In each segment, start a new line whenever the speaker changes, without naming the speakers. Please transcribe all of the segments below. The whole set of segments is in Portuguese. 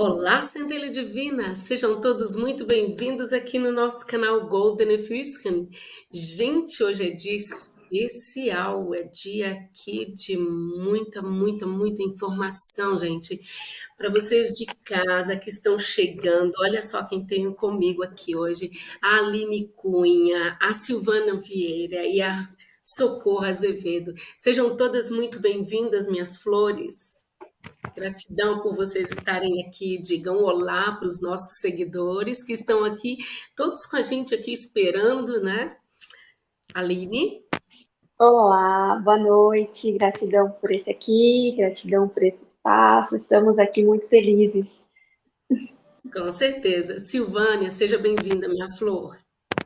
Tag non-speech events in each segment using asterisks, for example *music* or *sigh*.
Olá, Centelha Divina! Sejam todos muito bem-vindos aqui no nosso canal Golden Efusken. Gente, hoje é dia especial, é dia aqui de muita, muita, muita informação, gente. Para vocês de casa que estão chegando, olha só quem tenho comigo aqui hoje, a Aline Cunha, a Silvana Vieira e a Socorro Azevedo. Sejam todas muito bem-vindas, minhas flores. Gratidão por vocês estarem aqui. Digam olá para os nossos seguidores que estão aqui, todos com a gente aqui esperando, né? Aline?
Olá, boa noite. Gratidão por esse aqui, gratidão por esse espaço. Estamos aqui muito felizes.
Com certeza. Silvânia, seja bem-vinda, minha flor.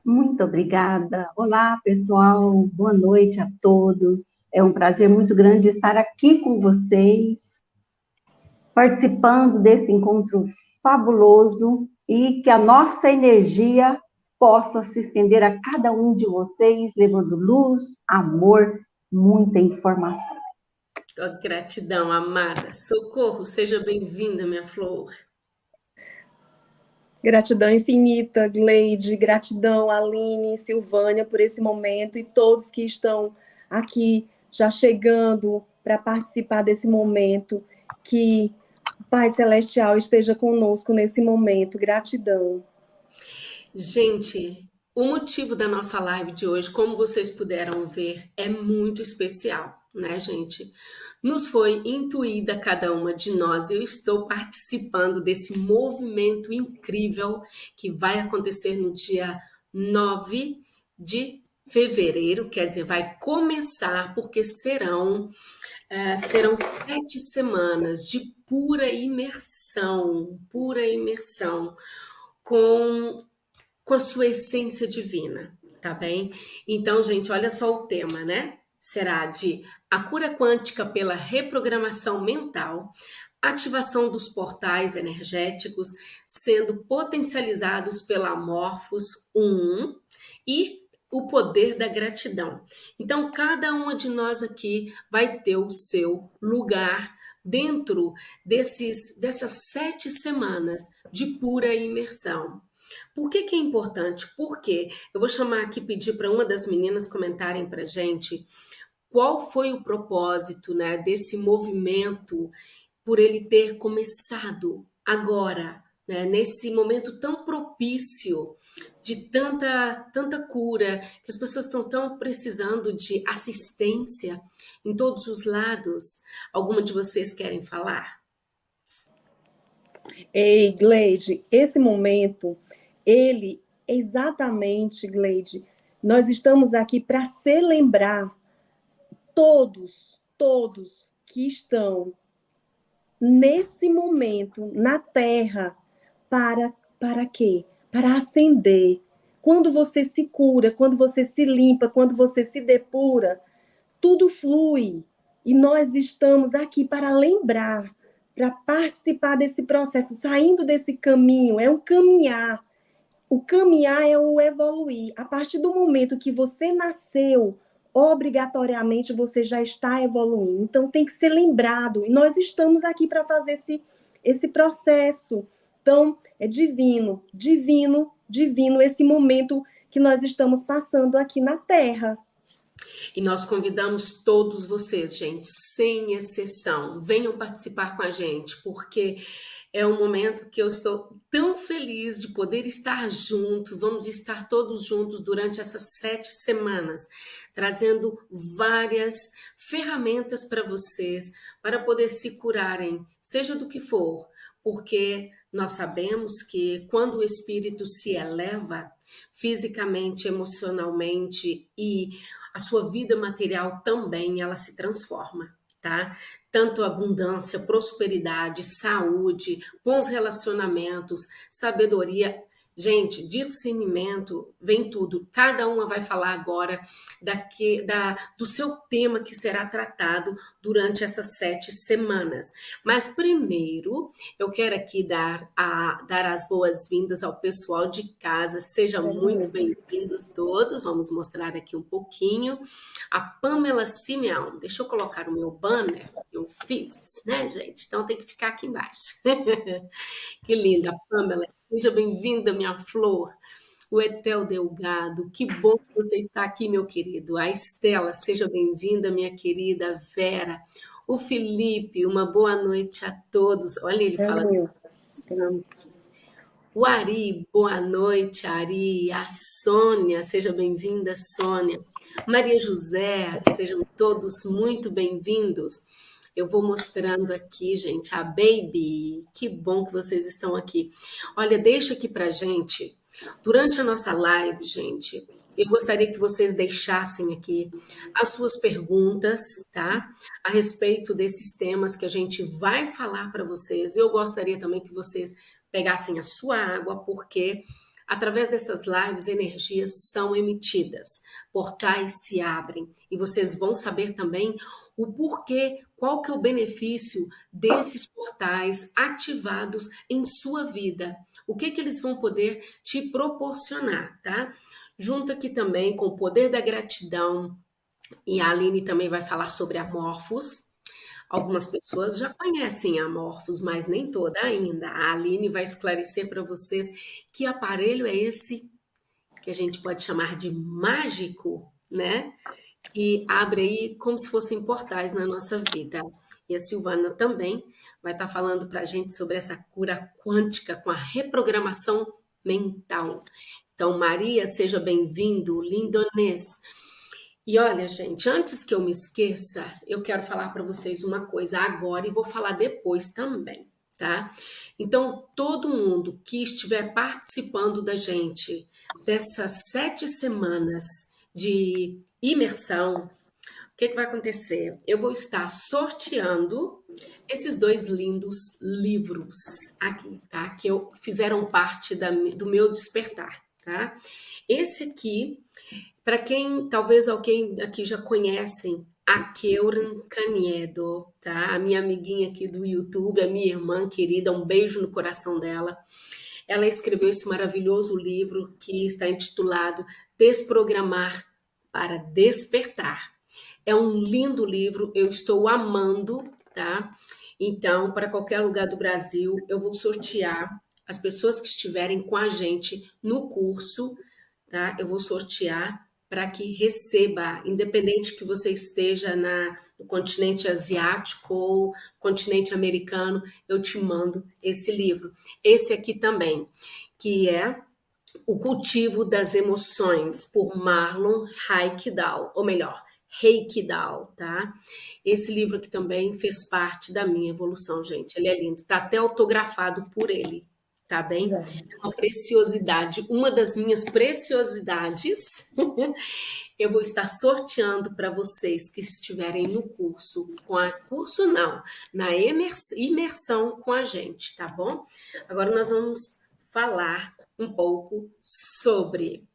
Muito obrigada. Olá, pessoal. Boa noite a todos. É um prazer muito grande estar aqui com vocês participando desse encontro fabuloso e que a nossa energia possa se estender a cada um de vocês, levando luz, amor, muita informação.
Oh, gratidão, amada. Socorro, seja bem-vinda, minha flor.
Gratidão infinita, Gleide, gratidão, Aline, Silvânia, por esse momento e todos que estão aqui já chegando para participar desse momento. Que Pai Celestial esteja conosco nesse momento. Gratidão.
Gente, o motivo da nossa live de hoje, como vocês puderam ver, é muito especial, né, gente? Nos foi intuída cada uma de nós, eu estou participando desse movimento incrível que vai acontecer no dia 9 de fevereiro, quer dizer, vai começar, porque serão, é, serão sete semanas de pura imersão, pura imersão com, com a sua essência divina, tá bem? Então, gente, olha só o tema, né? Será de a cura quântica pela reprogramação mental, ativação dos portais energéticos sendo potencializados pela Morphos 1 e o poder da gratidão. Então, cada uma de nós aqui vai ter o seu lugar dentro desses, dessas sete semanas de pura imersão. Por que, que é importante? Porque eu vou chamar aqui, pedir para uma das meninas comentarem para gente qual foi o propósito né, desse movimento por ele ter começado agora, né, nesse momento tão propício de tanta, tanta cura, que as pessoas estão tão precisando de assistência em todos os lados. Alguma de vocês querem falar?
Ei, Gleide, esse momento, ele exatamente, Gleide, nós estamos aqui para celebrar todos, todos que estão nesse momento na Terra para para quê? Para acender. Quando você se cura, quando você se limpa, quando você se depura, tudo flui. E nós estamos aqui para lembrar, para participar desse processo, saindo desse caminho, é um caminhar. O caminhar é o evoluir. A partir do momento que você nasceu, obrigatoriamente você já está evoluindo. Então tem que ser lembrado. E nós estamos aqui para fazer esse, esse processo. Então, é divino, divino, divino esse momento que nós estamos passando aqui na Terra.
E nós convidamos todos vocês, gente, sem exceção, venham participar com a gente, porque é um momento que eu estou tão feliz de poder estar junto. Vamos estar todos juntos durante essas sete semanas, trazendo várias ferramentas para vocês, para poder se curarem, seja do que for, porque nós sabemos que quando o espírito se eleva, fisicamente, emocionalmente e a sua vida material também ela se transforma, tá? Tanto abundância, prosperidade, saúde, bons relacionamentos, sabedoria Gente, discernimento vem tudo. Cada uma vai falar agora daqui, da, do seu tema que será tratado durante essas sete semanas. Mas primeiro, eu quero aqui dar, a, dar as boas-vindas ao pessoal de casa. Sejam muito bem-vindos todos. Vamos mostrar aqui um pouquinho. A Pamela Simeão. Deixa eu colocar o meu banner. Eu fiz, né, gente? Então tem que ficar aqui embaixo. *laughs* que linda, Pamela. Seja bem-vinda, minha flor. O Etel Delgado, que bom que você está aqui, meu querido. A Estela, seja bem-vinda, minha querida Vera. O Felipe, uma boa noite a todos. Olha, ele fala. O Ari, boa noite, Ari. A Sônia, seja bem-vinda, Sônia. Maria José, sejam todos muito bem-vindos. Eu vou mostrando aqui, gente, a Baby. Que bom que vocês estão aqui. Olha, deixa aqui pra gente, durante a nossa live, gente, eu gostaria que vocês deixassem aqui as suas perguntas, tá? A respeito desses temas que a gente vai falar para vocês. Eu gostaria também que vocês pegassem a sua água, porque através dessas lives energias são emitidas, portais se abrem e vocês vão saber também o porquê, qual que é o benefício desses portais ativados em sua vida. O que que eles vão poder te proporcionar, tá? Junto aqui também com o poder da gratidão, e a Aline também vai falar sobre amorfos, Algumas pessoas já conhecem Amorphos, mas nem toda ainda. A Aline vai esclarecer para vocês que aparelho é esse que a gente pode chamar de mágico, né? Que abre aí como se fossem portais na nossa vida. E a Silvana também vai estar tá falando para a gente sobre essa cura quântica com a reprogramação mental. Então, Maria, seja bem-vindo, lindonês. E olha, gente, antes que eu me esqueça, eu quero falar para vocês uma coisa agora e vou falar depois também, tá? Então, todo mundo que estiver participando da gente dessas sete semanas de imersão, o que, que vai acontecer? Eu vou estar sorteando esses dois lindos livros aqui, tá? Que eu, fizeram parte da, do meu despertar, tá? Esse aqui para quem, talvez alguém aqui já conhecem, a Keuran Caniedo, tá? A minha amiguinha aqui do YouTube, a minha irmã querida, um beijo no coração dela. Ela escreveu esse maravilhoso livro que está intitulado Desprogramar para Despertar. É um lindo livro, eu estou amando, tá? Então, para qualquer lugar do Brasil, eu vou sortear as pessoas que estiverem com a gente no curso, tá? Eu vou sortear para que receba, independente que você esteja na, no continente asiático ou continente americano, eu te mando esse livro. Esse aqui também, que é O Cultivo das Emoções, por Marlon Haikdal, ou melhor, Reikdal, tá? Esse livro aqui também fez parte da minha evolução, gente. Ele é lindo, tá até autografado por ele, tá bem? É uma preciosidade, uma das minhas preciosidades. *laughs* eu vou estar sorteando para vocês que estiverem no curso, com a curso não, na imersão com a gente, tá bom? Agora nós vamos falar um pouco sobre.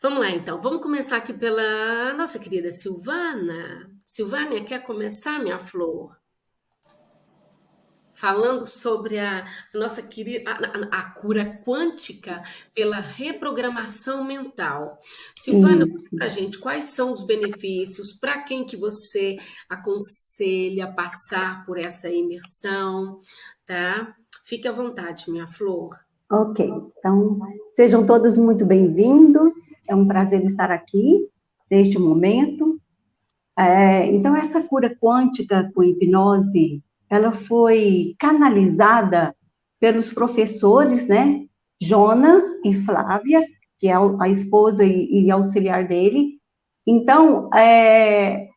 Vamos lá, então. Vamos começar aqui pela nossa querida Silvana. Silvânia, quer começar, minha flor? falando sobre a, nossa querida a, a, cura quântica pela reprogramação mental. Silvana, para a gente quais são os benefícios, para quem que você aconselha passar por essa imersão, tá? Fique à vontade, minha flor.
Ok, então sejam todos muito bem-vindos. É um prazer estar aqui neste momento. É, então, essa cura quântica com hipnose ela foi canalizada pelos professores, né, Jona e Flávia, que é a esposa e, e auxiliar dele. Então, é,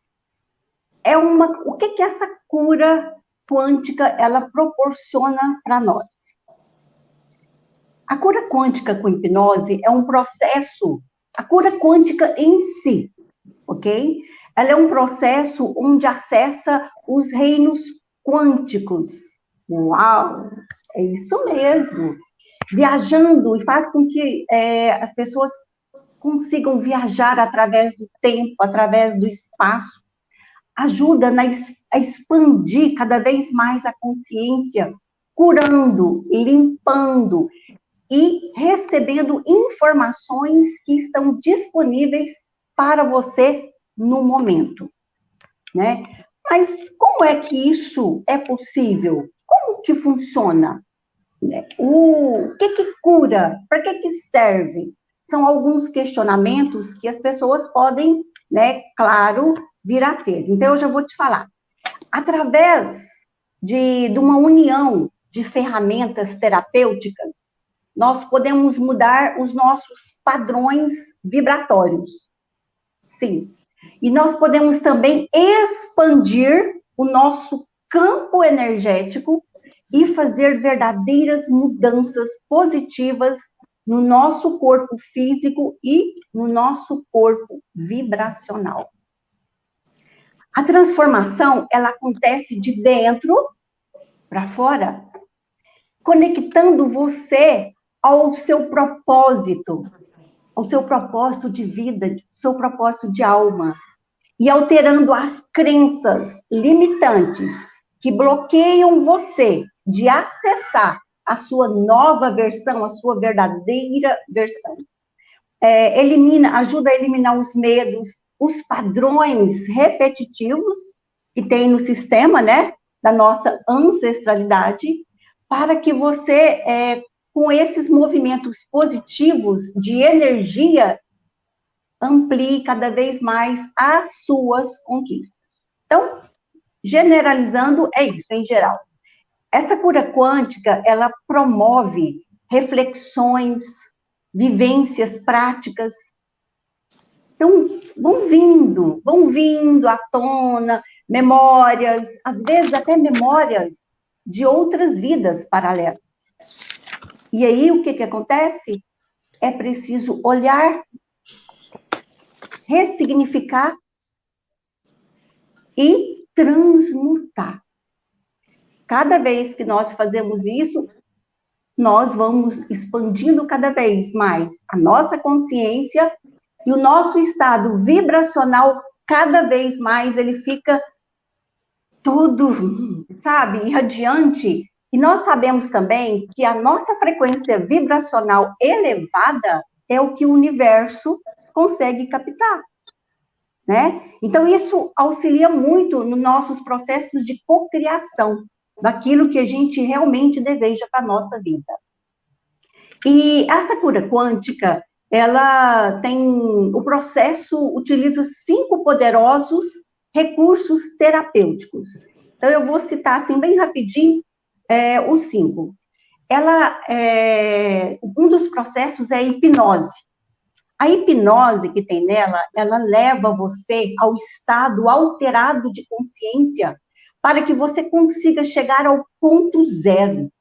é uma, o que que essa cura quântica ela proporciona para nós? A cura quântica com hipnose é um processo, a cura quântica em si, ok? Ela é um processo onde acessa os reinos quânticos. Uau! É isso mesmo. Viajando e faz com que é, as pessoas consigam viajar através do tempo, através do espaço. Ajuda na, a expandir cada vez mais a consciência, curando, limpando e recebendo informações que estão disponíveis para você no momento, né? Mas como é que isso é possível? Como que funciona? Né? O que que cura? Para que que serve? São alguns questionamentos que as pessoas podem, né, claro, vir a ter. Então, eu já vou te falar. Através de, de uma união de ferramentas terapêuticas, nós podemos mudar os nossos padrões vibratórios. Sim. E nós podemos também expandir o nosso campo energético e fazer verdadeiras mudanças positivas no nosso corpo físico e no nosso corpo vibracional. A transformação, ela acontece de dentro para fora, conectando você ao seu propósito, ao seu propósito de vida, seu propósito de alma, e alterando as crenças limitantes que bloqueiam você de acessar a sua nova versão, a sua verdadeira versão. É, elimina, ajuda a eliminar os medos, os padrões repetitivos que tem no sistema, né, da nossa ancestralidade, para que você, é, com esses movimentos positivos de energia, amplie cada vez mais as suas conquistas. Então, generalizando, é isso, em geral. Essa cura quântica, ela promove reflexões, vivências práticas. Então, vão vindo, vão vindo à tona memórias, às vezes até memórias de outras vidas paralelas. E aí, o que, que acontece? É preciso olhar, ressignificar e transmutar. Cada vez que nós fazemos isso, nós vamos expandindo cada vez mais a nossa consciência e o nosso estado vibracional, cada vez mais ele fica todo, sabe, irradiante. E nós sabemos também que a nossa frequência vibracional elevada é o que o universo consegue captar. Né? Então, isso auxilia muito nos nossos processos de cocriação daquilo que a gente realmente deseja para a nossa vida. E essa cura quântica, ela tem, o processo utiliza cinco poderosos recursos terapêuticos. Então, eu vou citar, assim, bem rapidinho, é, os cinco. Ela, é, um dos processos é a hipnose. A hipnose que tem nela, ela leva você ao estado alterado de consciência para que você consiga chegar ao ponto zero.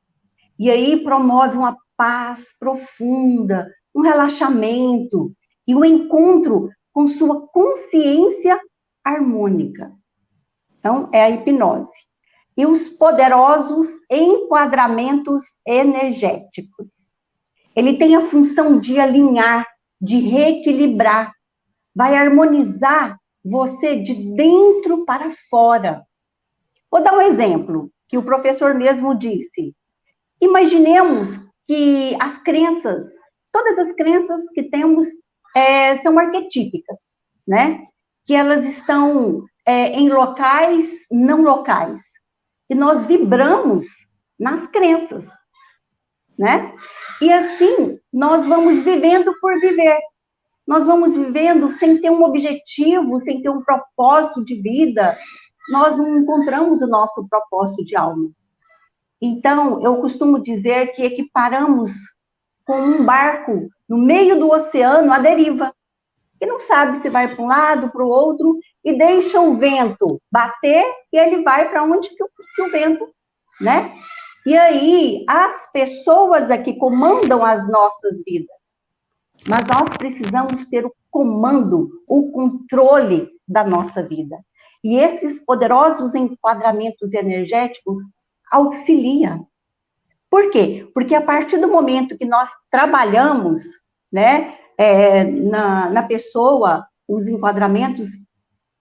E aí promove uma paz profunda, um relaxamento e um encontro com sua consciência harmônica. Então, é a hipnose. E os poderosos enquadramentos energéticos. Ele tem a função de alinhar, de reequilibrar, vai harmonizar você de dentro para fora. Vou dar um exemplo que o professor mesmo disse. Imaginemos que as crenças, todas as crenças que temos é, são arquetípicas, né? Que elas estão é, em locais não locais. E nós vibramos nas crenças, né? E assim, nós vamos vivendo por viver. Nós vamos vivendo sem ter um objetivo, sem ter um propósito de vida, nós não encontramos o nosso propósito de alma. Então, eu costumo dizer que equiparamos com um barco no meio do oceano à deriva, que não sabe se vai para um lado, para o outro, e deixa o vento bater e ele vai para onde que o, que o vento, né? E aí, as pessoas aqui comandam as nossas vidas, mas nós precisamos ter o comando, o controle da nossa vida. E esses poderosos enquadramentos energéticos auxiliam. Por quê? Porque a partir do momento que nós trabalhamos, né, é, na, na pessoa, os enquadramentos,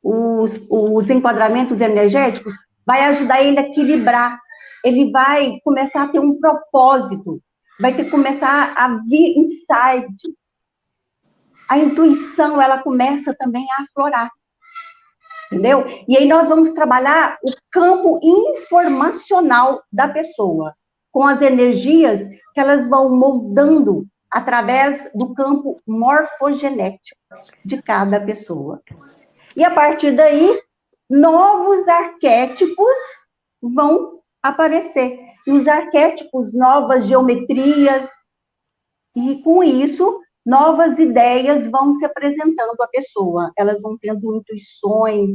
os, os enquadramentos energéticos, vai ajudar ele a equilibrar, ele vai começar a ter um propósito, vai ter que começar a vir insights. A intuição, ela começa também a aflorar. entendeu? E aí nós vamos trabalhar o campo informacional da pessoa, com as energias que elas vão moldando através do campo morfogenético de cada pessoa. E a partir daí, novos arquétipos vão aparecer. E os arquétipos, novas geometrias, e com isso, novas ideias vão se apresentando à pessoa. Elas vão tendo intuições,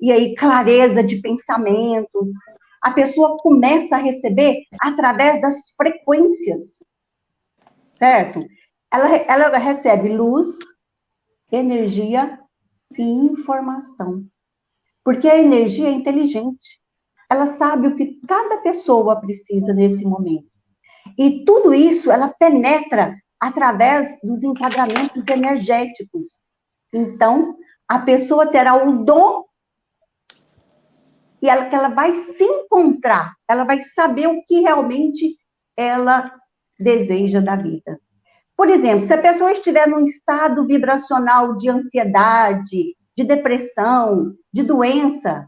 e aí clareza de pensamentos. A pessoa começa a receber através das frequências certo? Ela, ela recebe luz, energia e informação. Porque a energia é inteligente. Ela sabe o que cada pessoa precisa nesse momento. E tudo isso ela penetra através dos enquadramentos energéticos. Então, a pessoa terá o dom e ela, que ela vai se encontrar, ela vai saber o que realmente ela deseja da vida. Por exemplo, se a pessoa estiver num estado vibracional de ansiedade, de depressão, de doença,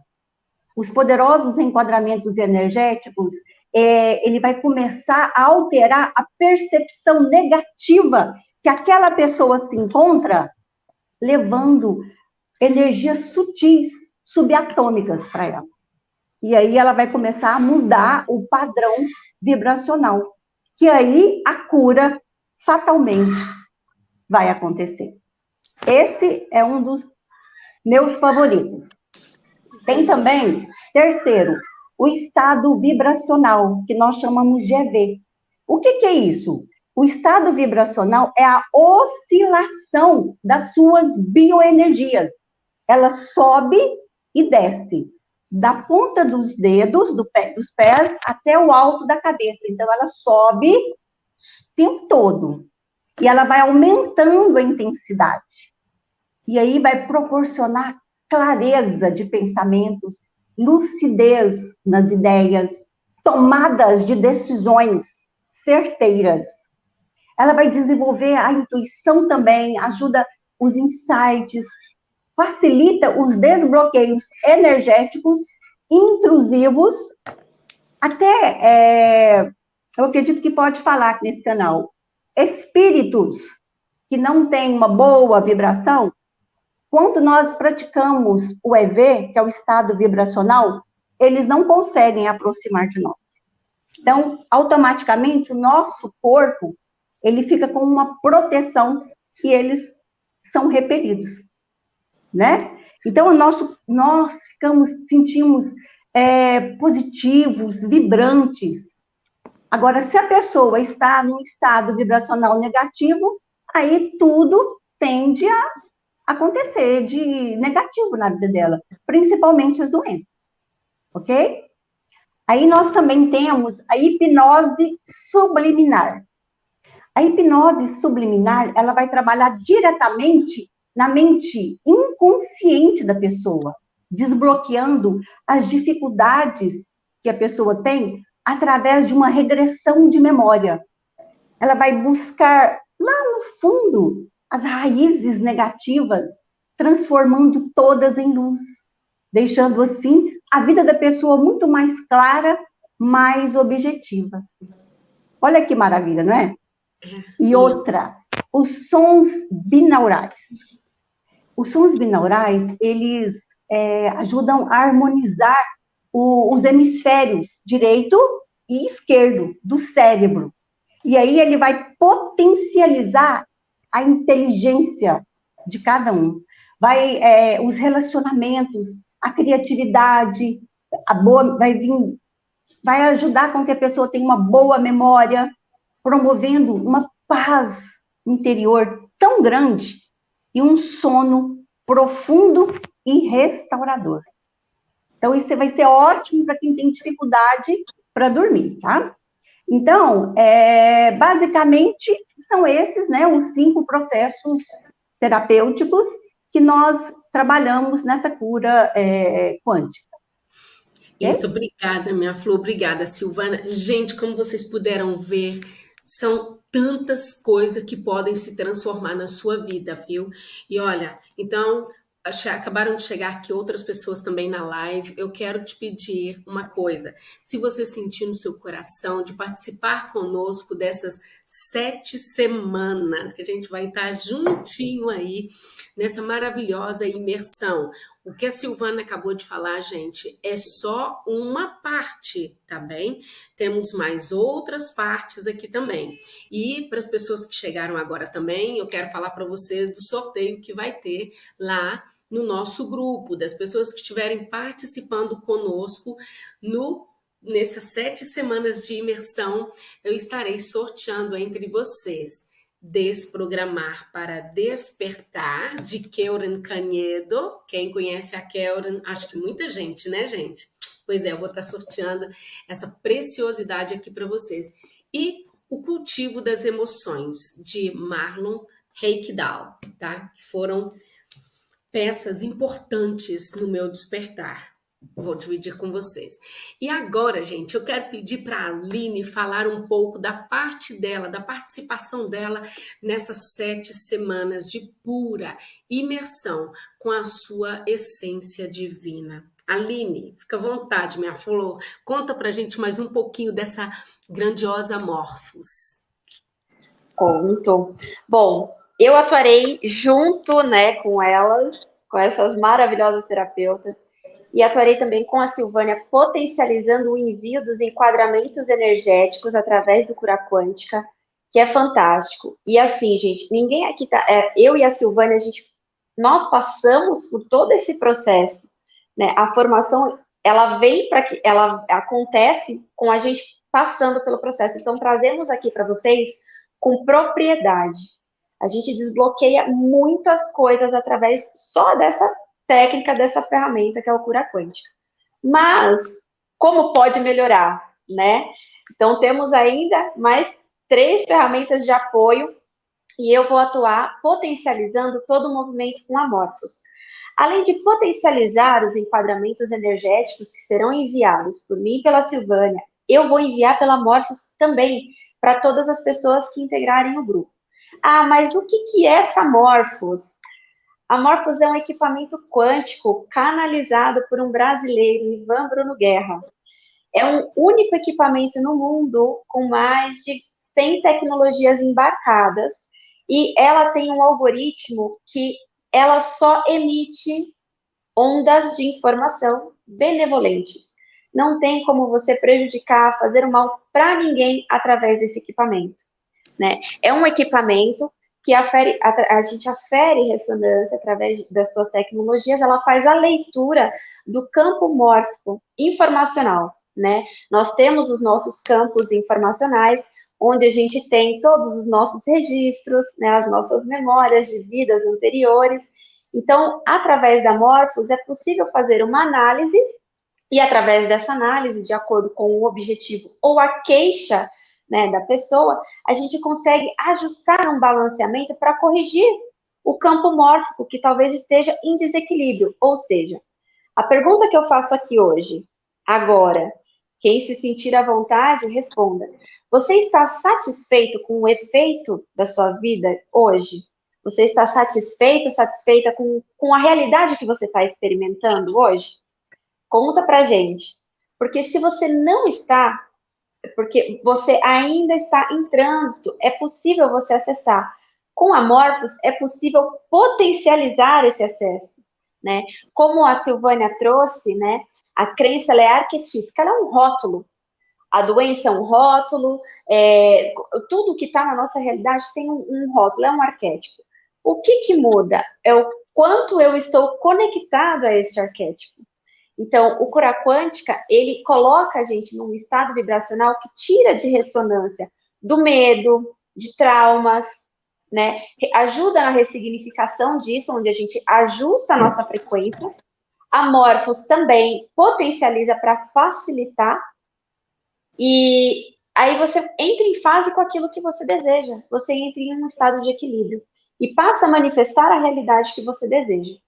os poderosos enquadramentos energéticos, é, ele vai começar a alterar a percepção negativa que aquela pessoa se encontra, levando energias sutis, subatômicas para ela. E aí ela vai começar a mudar o padrão vibracional que aí a cura fatalmente vai acontecer. Esse é um dos meus favoritos. Tem também, terceiro, o estado vibracional, que nós chamamos de EV. O que, que é isso? O estado vibracional é a oscilação das suas bioenergias. Ela sobe e desce da ponta dos dedos, do pé, dos pés, até o alto da cabeça. Então, ela sobe o tempo todo. E ela vai aumentando a intensidade. E aí vai proporcionar clareza de pensamentos, lucidez nas ideias, tomadas de decisões certeiras. Ela vai desenvolver a intuição também, ajuda os insights, facilita os desbloqueios energéticos intrusivos, até, é, eu acredito que pode falar aqui nesse canal, espíritos que não têm uma boa vibração, quando nós praticamos o EV, que é o estado vibracional, eles não conseguem aproximar de nós. Então, automaticamente, o nosso corpo, ele fica com uma proteção e eles são repelidos né? Então, nosso, nós ficamos, sentimos é, positivos, vibrantes. Agora, se a pessoa está num estado vibracional negativo, aí tudo tende a acontecer de negativo na vida dela, principalmente as doenças, ok? Aí nós também temos a hipnose subliminar. A hipnose subliminar, ela vai trabalhar diretamente na mente inconsciente da pessoa, desbloqueando as dificuldades que a pessoa tem através de uma regressão de memória. Ela vai buscar lá no fundo as raízes negativas, transformando todas em luz, deixando assim a vida da pessoa muito mais clara, mais objetiva. Olha que maravilha, não é? é. E outra, os sons binaurais. Os sons binaurais, eles é, ajudam a harmonizar o, os hemisférios direito e esquerdo do cérebro. E aí ele vai potencializar a inteligência de cada um. Vai, é, os relacionamentos, a criatividade, a boa, vai vir, vai ajudar com que a pessoa tenha uma boa memória, promovendo uma paz interior tão grande e um sono profundo e restaurador. Então, isso vai ser ótimo para quem tem dificuldade para dormir, tá? Então, é, basicamente, são esses, né, os cinco processos terapêuticos que nós trabalhamos nessa cura é, quântica.
Isso, obrigada, minha Flor, obrigada, Silvana. Gente, como vocês puderam ver, são tantas coisas que podem se transformar na sua vida, viu? E olha, então, acabaram de chegar aqui outras pessoas também na live. Eu quero te pedir uma coisa. Se você sentir no seu coração de participar conosco dessas sete semanas que a gente vai estar juntinho aí nessa maravilhosa imersão. O que a Silvana acabou de falar, gente, é só uma parte, tá bem? Temos mais outras partes aqui também. E para as pessoas que chegaram agora também, eu quero falar para vocês do sorteio que vai ter lá no nosso grupo, das pessoas que estiverem participando conosco no nessas sete semanas de imersão, eu estarei sorteando entre vocês Desprogramar para Despertar, de Keuren Canedo. Quem conhece a Keuren? Acho que muita gente, né, gente? Pois é, eu vou estar sorteando essa preciosidade aqui para vocês. E o Cultivo das Emoções, de Marlon Reikdal, tá? Que foram peças importantes no meu despertar. Vou dividir com vocês. E agora, gente, eu quero pedir para a Aline falar um pouco da parte dela, da participação dela nessas sete semanas de pura imersão com a sua essência divina. Aline, fica à vontade, minha flor. Conta para a gente mais um pouquinho dessa grandiosa Morphos.
Conto. Bom, eu atuarei junto, né, com elas, com essas maravilhosas terapeutas, e atuarei também com a Silvânia, potencializando o envio dos enquadramentos energéticos através do cura quântica, que é fantástico. E assim, gente, ninguém aqui tá, é, eu e a Silvânia, a gente, nós passamos por todo esse processo, né? A formação, ela vem para que, ela acontece com a gente passando pelo processo. Então, trazemos aqui para vocês com propriedade. A gente desbloqueia muitas coisas através só dessa técnica, dessa ferramenta que é o cura quântica. Mas, como pode melhorar, né? Então, temos ainda mais três ferramentas de apoio e eu vou atuar potencializando todo o movimento com amorfos. Além de potencializar os enquadramentos energéticos que serão enviados por mim e pela Silvânia, eu vou enviar pela Morphos também para todas as pessoas que integrarem o grupo. Ah, mas o que, que é essa Morphos? A Morphos é um equipamento quântico canalizado por um brasileiro, Ivan Bruno Guerra. É um único equipamento no mundo com mais de 100 tecnologias embarcadas e ela tem um algoritmo que ela só emite ondas de informação benevolentes. Não tem como você prejudicar, fazer mal para ninguém através desse equipamento. Né? É um equipamento que afere, a, a, gente afere ressonância através das suas tecnologias, ela faz a leitura do campo mórfico informacional, né? Nós temos os nossos campos informacionais, onde a gente tem todos os nossos registros, né, as nossas memórias de vidas anteriores. Então, através da Morphos, é possível fazer uma análise, e através dessa análise, de acordo com o objetivo ou a queixa né, da pessoa, a gente consegue ajustar um balanceamento para corrigir o campo mórfico que talvez esteja em desequilíbrio. Ou seja, a pergunta que eu faço aqui hoje, agora, quem se sentir à vontade, responda. Você está satisfeito com o efeito da sua vida hoje? Você está satisfeita, satisfeita com, com a realidade que você está experimentando hoje? Conta pra gente. Porque se você não está, porque você ainda está em trânsito, é possível você acessar. Com Amorphos, é possível potencializar esse acesso. Né? Como a Silvânia trouxe, né, a crença é arquetípica, ela é um rótulo. A doença é um rótulo, é, tudo que está na nossa realidade tem um, um rótulo, é um arquétipo. O que, que muda? É o quanto eu estou conectado a este arquétipo. Então, o cura quântica, ele coloca a gente num estado vibracional que tira de ressonância do medo, de traumas, né? Ajuda na ressignificação disso, onde a gente ajusta a nossa frequência. A Morphos também potencializa para facilitar. E aí você entra em fase com aquilo que você deseja. Você entra em um estado de equilíbrio e passa a manifestar a realidade que você deseja,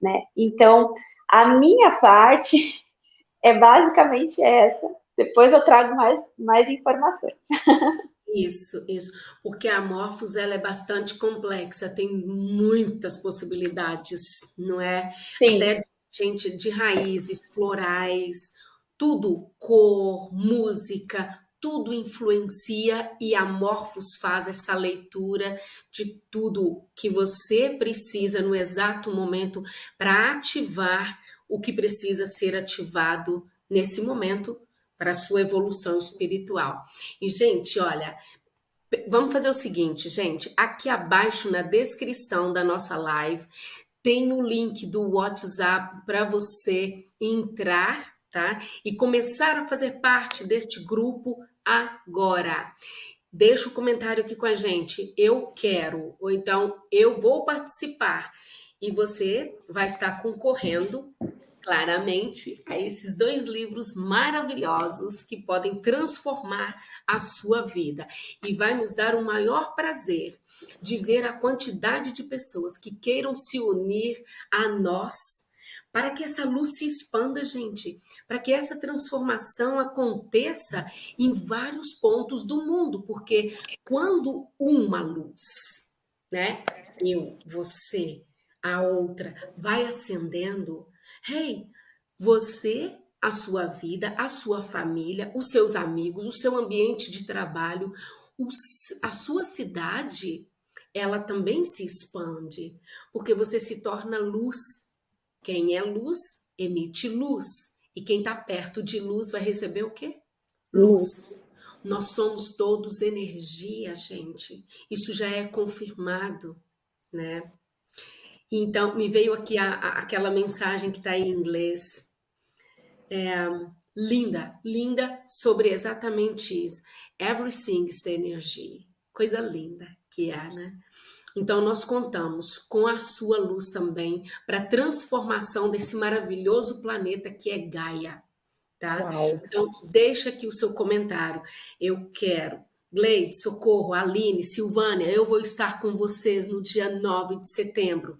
né? Então, a minha parte *laughs* é basicamente essa. Depois eu trago mais, mais informações. *laughs*
Isso, isso. Porque a Morphos ela é bastante complexa, tem muitas possibilidades, não é?
Sim.
Até gente de raízes, florais, tudo, cor, música, tudo influencia e a Morphos faz essa leitura de tudo que você precisa no exato momento para ativar o que precisa ser ativado nesse momento para a sua evolução espiritual. E, gente, olha, vamos fazer o seguinte, gente, aqui abaixo na descrição da nossa live tem o link do WhatsApp para você entrar, tá? E começar a fazer parte deste grupo agora. Deixa o um comentário aqui com a gente, eu quero, ou então eu vou participar. E você vai estar concorrendo claramente a esses dois livros maravilhosos que podem transformar a sua vida e vai nos dar o maior prazer de ver a quantidade de pessoas que queiram se unir a nós para que essa luz se expanda, gente, para que essa transformação aconteça em vários pontos do mundo, porque quando uma luz, né, eu, você, a outra, vai acendendo, Hey, você, a sua vida, a sua família, os seus amigos, o seu ambiente de trabalho, a sua cidade, ela também se expande, porque você se torna luz. Quem é luz, emite luz. E quem está perto de luz vai receber o quê? Luz. Nós somos todos energia, gente. Isso já é confirmado, né? Então, me veio aqui a, a, aquela mensagem que está em inglês. É, linda, linda sobre exatamente isso. Everything is the energy. Coisa linda que é, né? Então, nós contamos com a sua luz também para a transformação desse maravilhoso planeta que é Gaia. Tá? Uau. Então, deixa aqui o seu comentário. Eu quero. Gleide, Socorro, Aline, Silvânia, eu vou estar com vocês no dia 9 de setembro.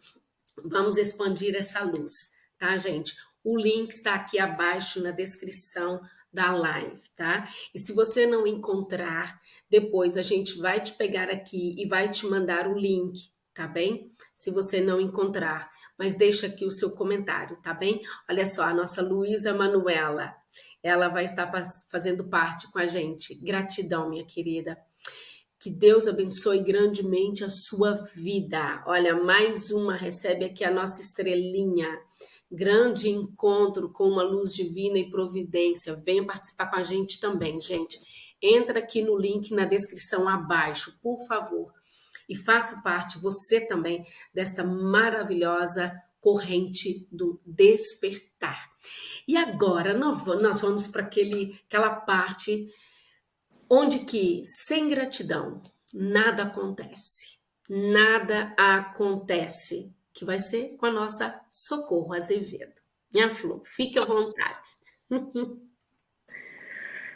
Vamos expandir essa luz, tá, gente? O link está aqui abaixo na descrição da live, tá? E se você não encontrar, depois a gente vai te pegar aqui e vai te mandar o link, tá bem? Se você não encontrar, mas deixa aqui o seu comentário, tá bem? Olha só, a nossa Luísa Manuela, ela vai estar fazendo parte com a gente. Gratidão, minha querida. Que Deus abençoe grandemente a sua vida. Olha, mais uma, recebe aqui a nossa estrelinha. Grande encontro com uma luz divina e providência. Venha participar com a gente também, gente. Entra aqui no link na descrição abaixo, por favor. E faça parte, você também, desta maravilhosa corrente do despertar. E agora nós vamos para aquela parte onde que sem gratidão nada acontece, nada acontece, que vai ser com a nossa Socorro Azevedo. Minha flor, fique à vontade. *laughs*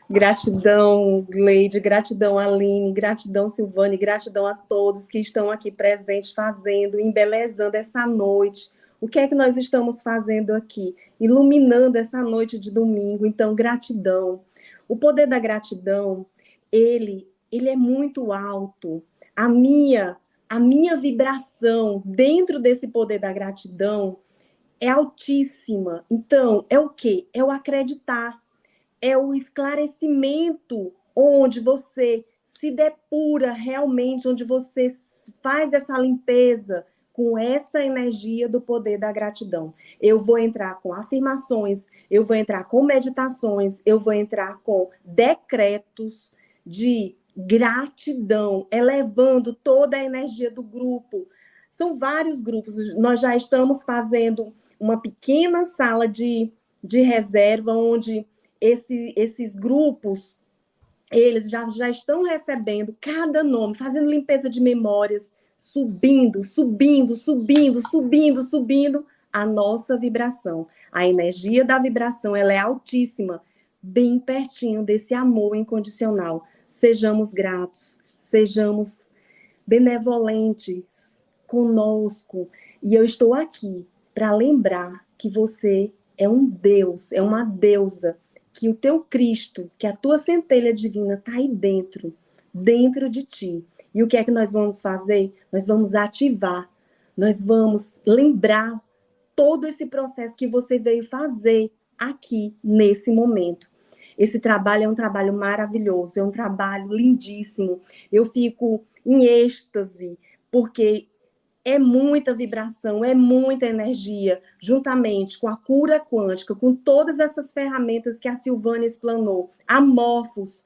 Gratidão, Gleide, gratidão, Aline, gratidão, Silvane, gratidão a todos que estão aqui presentes, fazendo, embelezando essa noite. O que é que nós estamos fazendo aqui? Iluminando essa noite de domingo. Então, gratidão. O poder da gratidão ele, ele é muito alto. A minha, a minha vibração dentro desse poder da gratidão é altíssima. Então, é o quê? É o acreditar. É o esclarecimento onde você se depura realmente, onde você faz essa limpeza com essa energia do poder da gratidão. Eu vou entrar com afirmações, eu vou entrar com meditações, eu vou entrar com decretos, de gratidão, elevando toda a energia do grupo. São vários grupos, nós já estamos fazendo uma pequena sala de, de reserva, onde esse, esses grupos, eles já, já estão recebendo cada nome, fazendo limpeza de memórias, subindo, subindo, subindo, subindo, subindo a nossa vibração. A energia da vibração ela é altíssima, bem pertinho desse amor incondicional sejamos gratos, sejamos benevolentes conosco. E eu estou aqui para lembrar que você é um Deus, é uma deusa, que o teu Cristo, que a tua centelha divina está aí dentro, dentro de ti. E o que é que nós vamos fazer? Nós vamos ativar, nós vamos lembrar todo esse processo que você veio fazer aqui, nesse momento. Esse trabalho é um trabalho maravilhoso, é um trabalho lindíssimo. Eu fico em êxtase, porque é muita vibração, é muita energia, juntamente com a cura quântica, com todas essas ferramentas que a Silvânia explanou. Amorfos,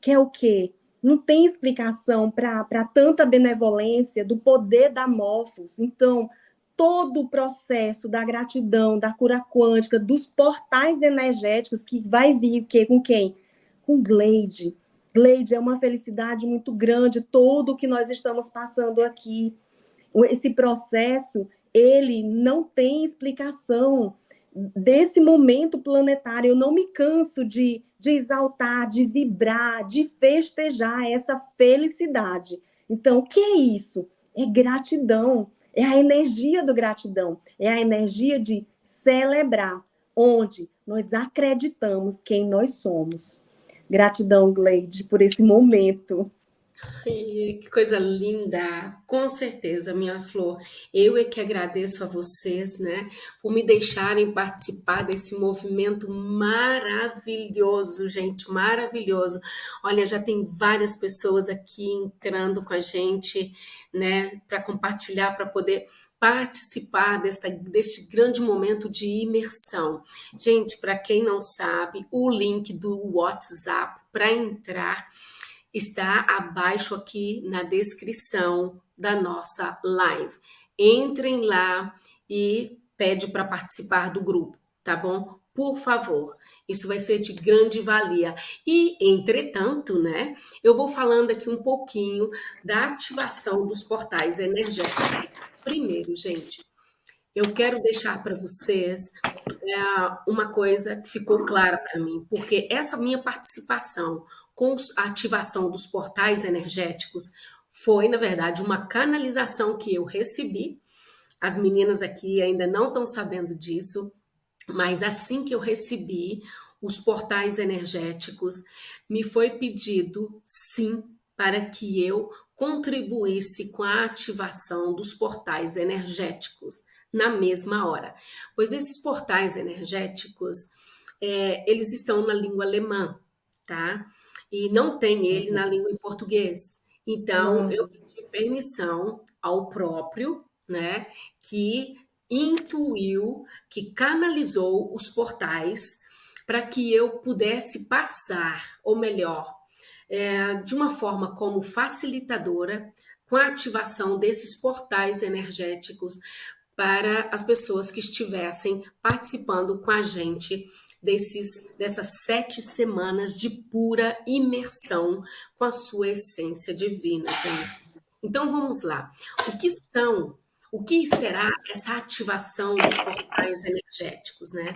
que é o quê? Não tem explicação para tanta benevolência do poder da Morphos. Então, todo o processo da gratidão, da cura quântica, dos portais energéticos que vai vir que, com quem? Com Gleide. Gleide, é uma felicidade muito grande todo o que nós estamos passando aqui. Esse processo, ele não tem explicação desse momento planetário. Eu não me canso de, de exaltar, de vibrar, de festejar essa felicidade. Então, o que é isso? É gratidão é a energia do gratidão, é a energia de celebrar, onde nós acreditamos quem nós somos. Gratidão, Gleide, por esse momento.
Que coisa linda! Com certeza, minha flor. Eu é que agradeço a vocês, né, por me deixarem participar desse movimento maravilhoso, gente, maravilhoso. Olha, já tem várias pessoas aqui entrando com a gente, né, para compartilhar, para poder participar desta, deste grande momento de imersão. Gente, para quem não sabe, o link do WhatsApp para entrar está abaixo aqui na descrição da nossa live. Entrem lá e pede para participar do grupo, tá bom? Por favor, isso vai ser de grande valia. E, entretanto, né, eu vou falando aqui um pouquinho da ativação dos portais energéticos. Primeiro, gente, eu quero deixar para vocês é, uma coisa que ficou clara para mim, porque essa minha participação com a ativação dos portais energéticos foi, na verdade, uma canalização que eu recebi. As meninas aqui ainda não estão sabendo disso, mas assim que eu recebi os portais energéticos, me foi pedido, sim, para que eu contribuísse com a ativação dos portais energéticos na mesma hora. Pois esses portais energéticos, é, eles estão na língua alemã, tá? E não tem ele na uhum. língua em português. Então, uhum. eu pedi permissão ao próprio, né, que intuiu, que canalizou os portais para que eu pudesse passar, ou melhor, é, de uma forma como facilitadora, com a ativação desses portais energéticos para as pessoas que estivessem participando com a gente desses, dessas sete semanas de pura imersão com a sua essência divina, gente. Então vamos lá. O que são, o que será essa ativação dos portais energéticos, né?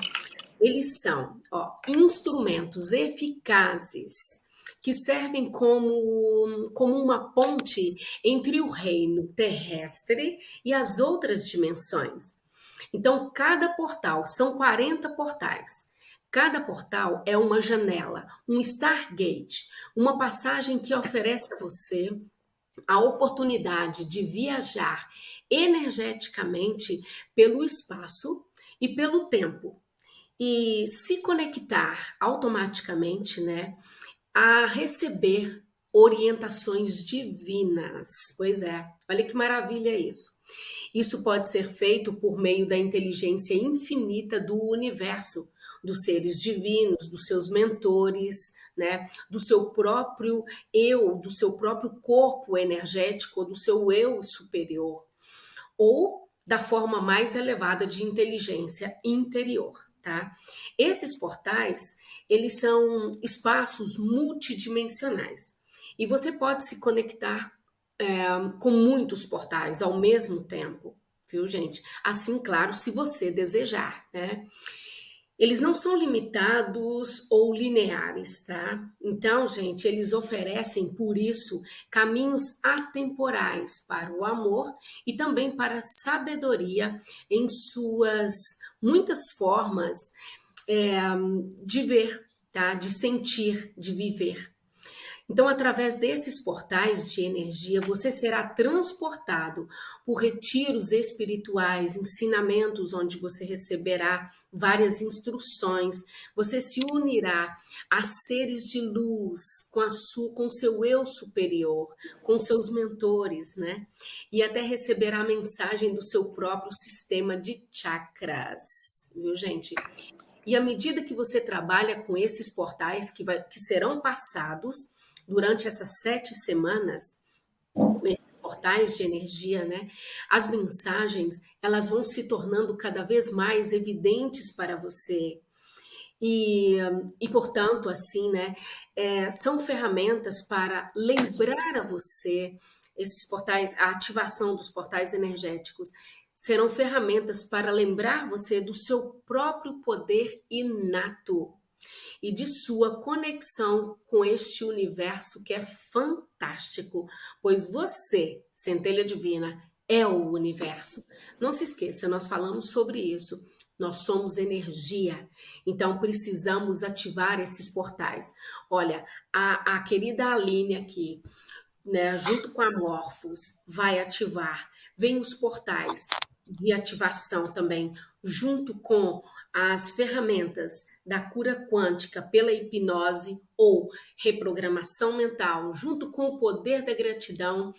Eles são ó, instrumentos eficazes que servem como, como uma ponte entre o reino terrestre e as outras dimensões. Então, cada portal, são 40 portais, Cada portal é uma janela, um Stargate, uma passagem que oferece a você a oportunidade de viajar energeticamente pelo espaço e pelo tempo e se conectar automaticamente, né, a receber orientações divinas. Pois é, olha que maravilha isso. Isso pode ser feito por meio da inteligência infinita do universo, dos seres divinos, dos seus mentores, né, do seu próprio eu, do seu próprio corpo energético, do seu eu superior, ou da forma mais elevada de inteligência interior, tá? Esses portais, eles são espaços multidimensionais e você pode se conectar é, com muitos portais ao mesmo tempo, viu, gente? Assim, claro, se você desejar, né? Eles não são limitados ou lineares, tá? Então, gente, eles oferecem, por isso, caminhos atemporais para o amor e também para a sabedoria em suas muitas formas é, de ver, tá? De sentir, de viver. Então, através desses portais de energia, você será transportado por retiros espirituais, ensinamentos onde você receberá várias instruções, você se unirá a seres de luz com a sua, com seu eu superior, com seus mentores, né? E até receberá a mensagem do seu próprio sistema de chakras, viu, gente? E à medida que você trabalha com esses portais que, vai, que serão passados, durante essas sete semanas, esses portais de energia, né? As mensagens, elas vão se tornando cada vez mais evidentes para você. E, e portanto, assim, né? É, são ferramentas para lembrar a você esses portais, a ativação dos portais energéticos serão ferramentas para lembrar você do seu próprio poder inato e de sua conexão com este universo que é fantástico, pois você, centelha divina, é o universo. Não se esqueça, nós falamos sobre isso. Nós somos energia, então precisamos ativar esses portais. Olha, a, a querida Aline aqui, né, junto com a Morphos, vai ativar. Vem os portais de ativação também, junto com as ferramentas da cura quântica pela hipnose ou reprogramação mental, junto com o poder da gratidão,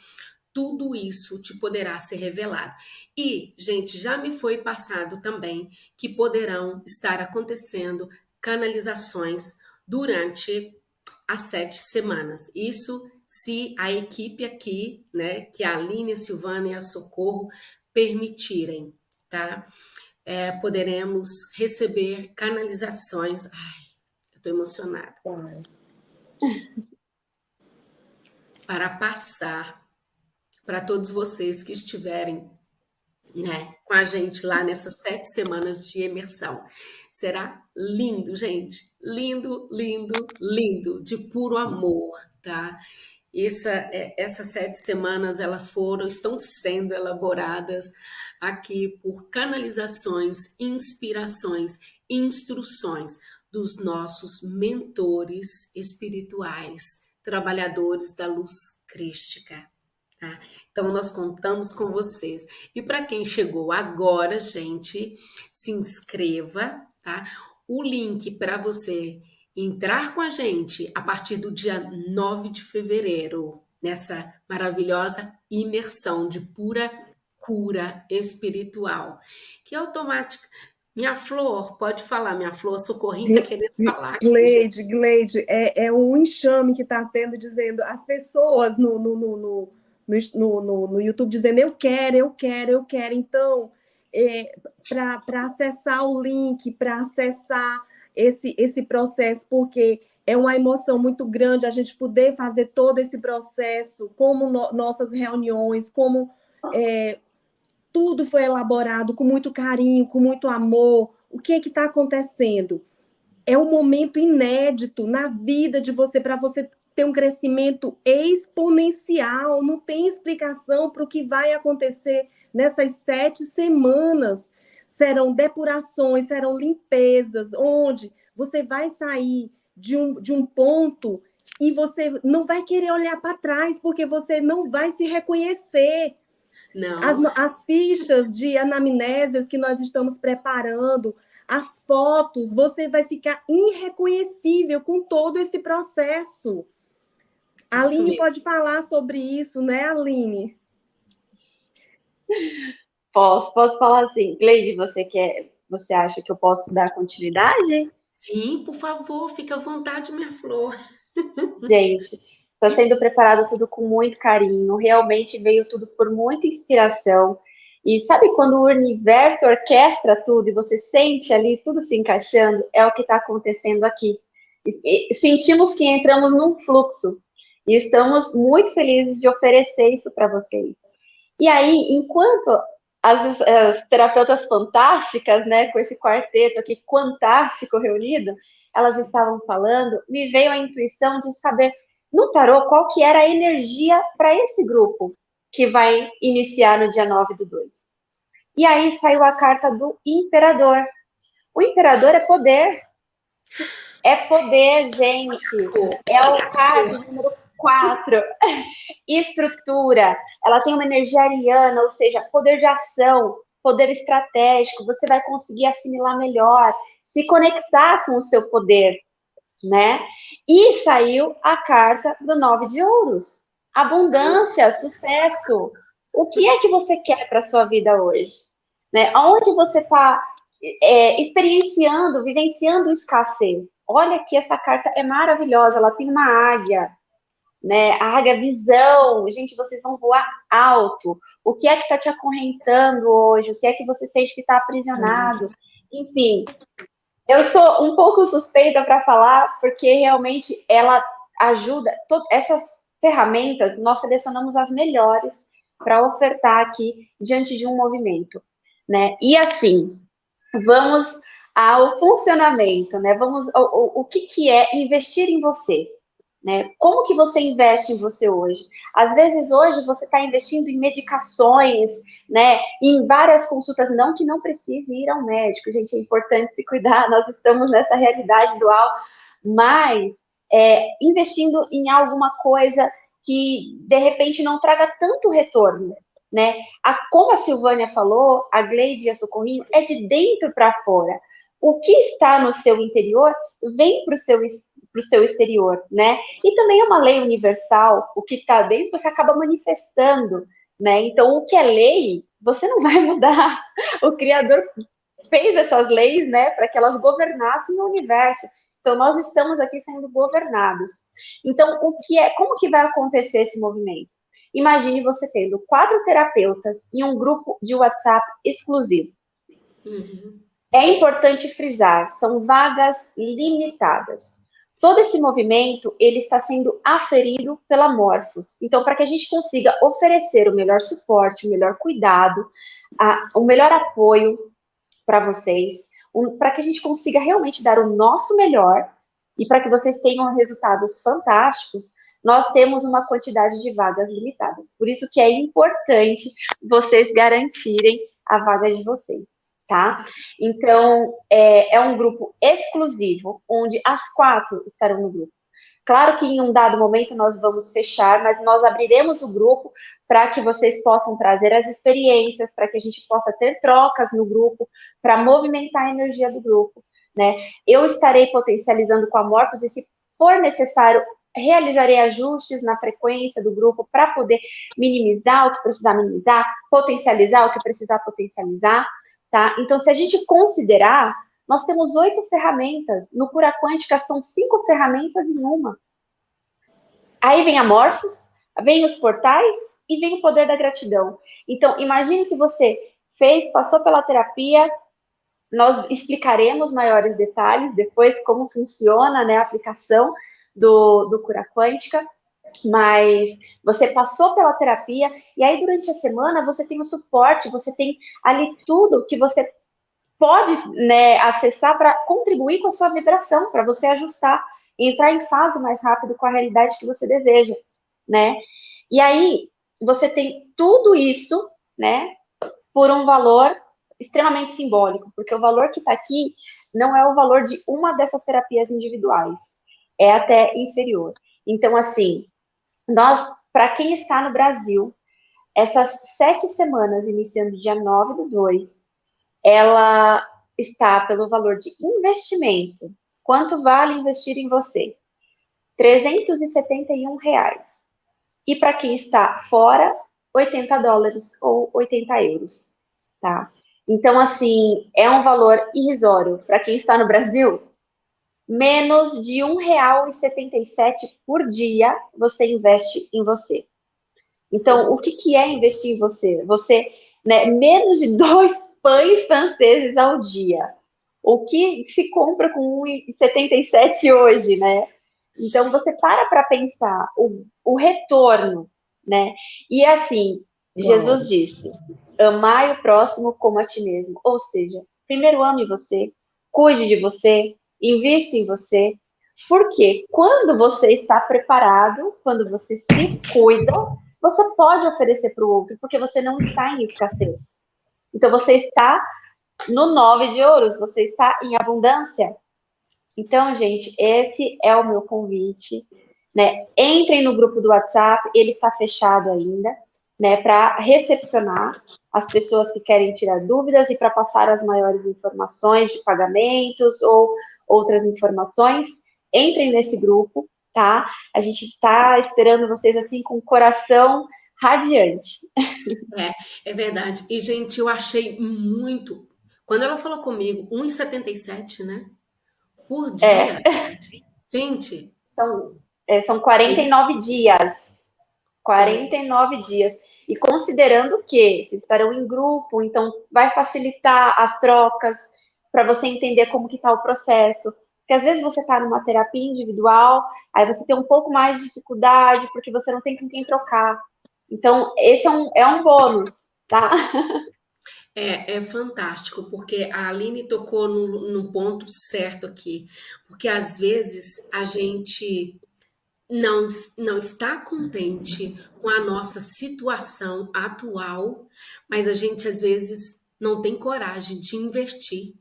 tudo isso te poderá ser revelado. E, gente, já me foi passado também que poderão estar acontecendo canalizações durante as sete semanas. Isso se a equipe aqui, né, que a Aline, a Silvana e a Socorro permitirem, tá? É, poderemos receber canalizações. Ai, eu estou emocionada. *laughs* Para passar para todos vocês que estiverem né, com a gente lá nessas sete semanas de imersão. Será lindo, gente. Lindo, lindo, lindo, de puro amor, tá? Essa, é, essas sete semanas, elas foram, estão sendo elaboradas aqui por canalizações, inspirações, instruções dos nossos mentores espirituais, trabalhadores da luz crística. Tá? Então, nós contamos com vocês. E para quem chegou agora, gente, se inscreva, tá? O link para você entrar com a gente a partir do dia 9 de fevereiro, nessa maravilhosa imersão de pura cura espiritual, que automática. Minha flor, pode falar, minha flor, Socorrinha está querendo falar.
Gleide, Gleide, é, é um enxame que está tendo, dizendo, as pessoas no, no, no, no, no, no, no YouTube dizendo, eu quero, eu quero, eu quero. Então, é, para acessar o link, para acessar esse, esse processo, porque é uma emoção muito grande a gente poder fazer todo esse processo, como no, nossas reuniões, como é, tudo foi elaborado com muito carinho, com muito amor. O que é que está acontecendo? É um momento inédito na vida de você, para você ter um crescimento exponencial. Não tem explicação para o que vai acontecer nessas sete semanas. Serão depurações, serão limpezas, onde você vai sair de um, de um ponto e você não vai querer olhar para trás, porque você não vai se reconhecer. Não. As, as fichas de anamnésias que nós estamos preparando, as fotos, você vai ficar irreconhecível com todo esse processo. A Aline pode falar sobre isso, né, Aline?
Posso, posso falar assim. Gleide, você quer, você acha que eu posso dar continuidade?
Sim, por favor, fica à vontade, minha flor.
Gente, Está sendo preparado tudo com muito carinho, realmente veio tudo por muita inspiração. E sabe quando o universo orquestra tudo e você sente ali tudo se encaixando? É o que está acontecendo aqui. Sentimos que entramos num fluxo e estamos muito felizes de oferecer isso para vocês. E aí, enquanto as, as, terapeutas fantásticas, né, com esse quarteto aqui fantástico reunido, elas estavam falando, me veio a intuição de saber no tarô qual que era a energia para esse grupo que vai iniciar no dia 9 do 2. E aí saiu a carta do imperador. O imperador é poder. É poder, gente. É o card número 4. *laughs* Estrutura. Ela tem uma energia ariana, ou seja, poder de ação, poder estratégico. Você vai conseguir assimilar melhor, se conectar com o seu poder, né? E saiu a carta do nove de ouros. Abundância, sucesso. O que é que você quer para sua vida hoje? Né? Onde você está é, experienciando, vivenciando escassez? Olha que essa carta é maravilhosa. Ela tem uma águia, né? A águia visão. Gente, vocês vão voar alto. O que é que está te acorrentando hoje? O que é que você sente que está aprisionado? Enfim, eu sou um pouco suspeita para falar, porque realmente ela ajuda. essas ferramentas, nós selecionamos as melhores para ofertar aqui diante de um movimento, né? E assim, vamos ao funcionamento, né? Vamos, o, o, o que, que é investir em você? Né? Como que você investe em você hoje? Às vezes hoje você está investindo em medicações, né? Em várias consultas, não que não precise ir ao médico, gente, é importante se cuidar, *laughs* nós estamos nessa realidade dual, mas é, investindo em alguma coisa que de repente não traga tanto retorno, né? A, como a Silvânia falou, a Gleide e a Socorrinho é de dentro para fora. O que está no seu interior vem para o seu para o seu exterior, né? E também é uma lei universal, o que está dentro você acaba manifestando, né? Então, o que é lei, você não *laughs* vai mudar. O Criador fez essas leis, né, para que elas governassem o universo. Então, nós estamos aqui sendo governados. Então, o que é, como que vai acontecer esse movimento? Imagine você tendo quatro terapeutas em um grupo de WhatsApp exclusivo. Uhum. É importante frisar, são vagas limitadas todo esse movimento ele está sendo aferido pela Morphos. Então, para que a gente consiga oferecer o melhor suporte, o melhor cuidado, a, o melhor apoio para vocês, um, para que a gente consiga realmente dar o nosso melhor e para que vocês tenham resultados fantásticos, nós temos uma quantidade de vagas limitadas. Por isso que é importante vocês garantirem a vaga de vocês tá? Então, é, é um grupo exclusivo, onde as quatro estarão no grupo. Claro que em um dado momento nós vamos fechar, mas nós abriremos o grupo para que vocês possam trazer as experiências, para que a gente possa ter trocas no grupo, para movimentar a energia do grupo, né? Eu estarei potencializando com a Morphos e se for necessário, realizarei ajustes na frequência do grupo para poder minimizar o que precisar minimizar, potencializar o que precisar potencializar, Tá? Então, se a gente considerar, nós temos oito ferramentas. No Cura Quântica, são cinco ferramentas em uma. Aí vem a Morphos, vem os portais e vem o poder da gratidão. Então, imagine que você fez, passou pela terapia, nós explicaremos maiores detalhes depois como funciona né, a aplicação do, do Cura Quântica, mas você passou pela terapia e aí durante a semana você tem o suporte, você tem ali tudo que você pode né, acessar para contribuir com a sua vibração, para você ajustar e entrar em fase mais rápido com a realidade que você deseja, né? E aí você tem tudo isso, né, por um valor extremamente simbólico, porque o valor que está aqui não é o valor de uma dessas terapias individuais, é até inferior. Então, assim, nós, para quem está no Brasil, essas sete semanas, iniciando dia 9 do 2, ela está pelo valor de investimento. Quanto vale investir em você? 371 reais. E para quem está fora, 80 dólares ou 80 euros, tá? Então, assim, é um valor irrisório. Para quem está no Brasil, menos de R$ 1,77 por dia você investe em você. Então, o que, que é investir em você? Você, né, menos de dois *laughs* pães franceses ao dia. O que se compra com 1,77 hoje, né? Então, você para para pensar o, o retorno, né? E assim, Jesus disse, amai o próximo como a ti mesmo. Ou seja, primeiro ame você, cuide de você, invista em você, porque quando você está preparado, quando você se cuida, você pode oferecer para o outro, porque você não está em escassez. Então, você está no nove de ouros, você está em abundância. Então, gente, esse é o meu convite. Né? Entrem no grupo do WhatsApp, ele está fechado ainda, né? Para recepcionar as pessoas que querem tirar dúvidas e para passar as maiores informações de pagamentos ou outras informações. Entrem nesse grupo, tá? A gente está esperando vocês assim com o coração radiante. *laughs*
É, é verdade. E, gente, eu achei muito. Quando ela falou comigo, 1,77, né? Por dia. É. *laughs* Gente.
São, é, são 49 é. dias. 49 é. dias. E considerando que vocês estarão em grupo, então vai facilitar as trocas para você entender como que está o processo. Porque às vezes você está numa terapia individual, aí você tem um pouco mais de dificuldade, porque você não tem com quem trocar. Então, esse é um, é um bônus, tá? *laughs*
É, é fantástico, porque a Aline tocou no, no ponto certo aqui. Porque às vezes a gente não, não está contente com a nossa situação atual, mas a gente às vezes não tem coragem de investir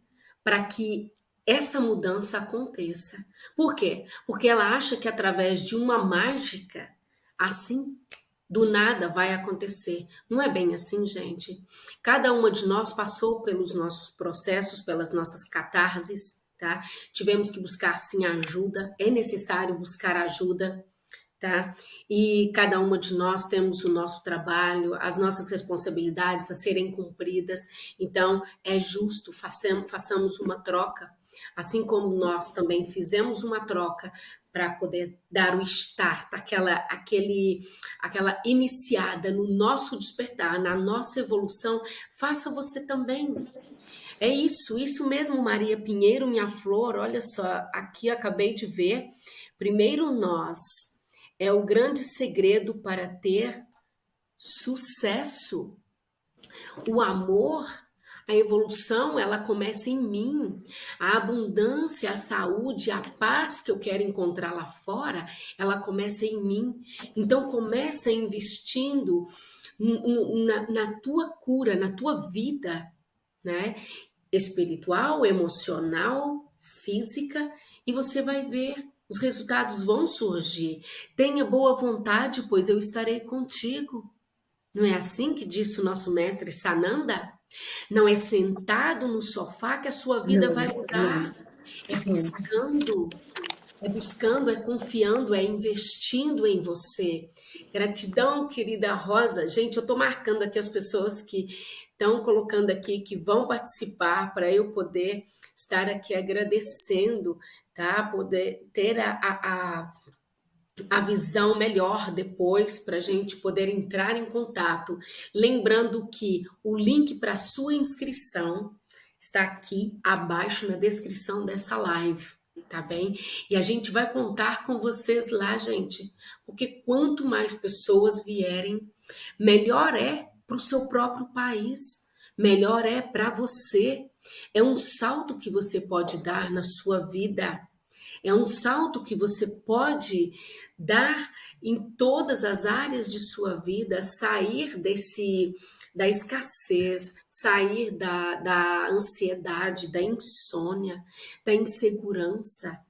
para que essa mudança aconteça. Por quê? Porque ela acha que através de uma mágica, assim, do nada vai acontecer. Não é bem assim, gente. Cada uma de nós passou pelos nossos processos, pelas nossas catarses, tá? Tivemos que buscar sim ajuda, é necessário buscar ajuda, tá? E cada uma de nós temos o nosso trabalho, as nossas responsabilidades a serem cumpridas. Então, é justo façamos, uma troca Assim como nós também fizemos uma troca para poder dar o start, aquela, aquele, aquela iniciada no nosso despertar, na nossa evolução, faça você também. É isso, isso mesmo, Maria Pinheiro, minha flor, olha só, aqui acabei de ver. Primeiro nós é o grande segredo para ter sucesso. O amor a evolução, ela começa em mim. A abundância, a saúde, a paz que eu quero encontrar lá fora, ela começa em mim. Então, começa investindo na, na tua cura, na tua vida, né? Espiritual, emocional, física, e você vai ver os resultados vão surgir. Tenha boa vontade, pois eu estarei contigo. Não é assim que disse o nosso mestre Sananda? Não é sentado no sofá que a sua vida vai mudar. É buscando, é buscando, é confiando, é investindo em você. Gratidão, querida Rosa. Gente, eu estou marcando aqui as pessoas que estão colocando aqui, que vão participar, para eu poder estar aqui agradecendo, tá? Poder ter a, a, a visão melhor depois para a gente poder entrar em contato. Lembrando que o link para sua inscrição está aqui abaixo na descrição dessa live, tá bem? E a gente vai contar com vocês lá, gente, porque quanto mais pessoas vierem, melhor é para o seu próprio país, melhor é para você. É um salto que você pode dar na sua vida. É um salto que você pode dar em todas as áreas de sua vida, sair desse da escassez, sair da, da ansiedade, da insônia, da insegurança,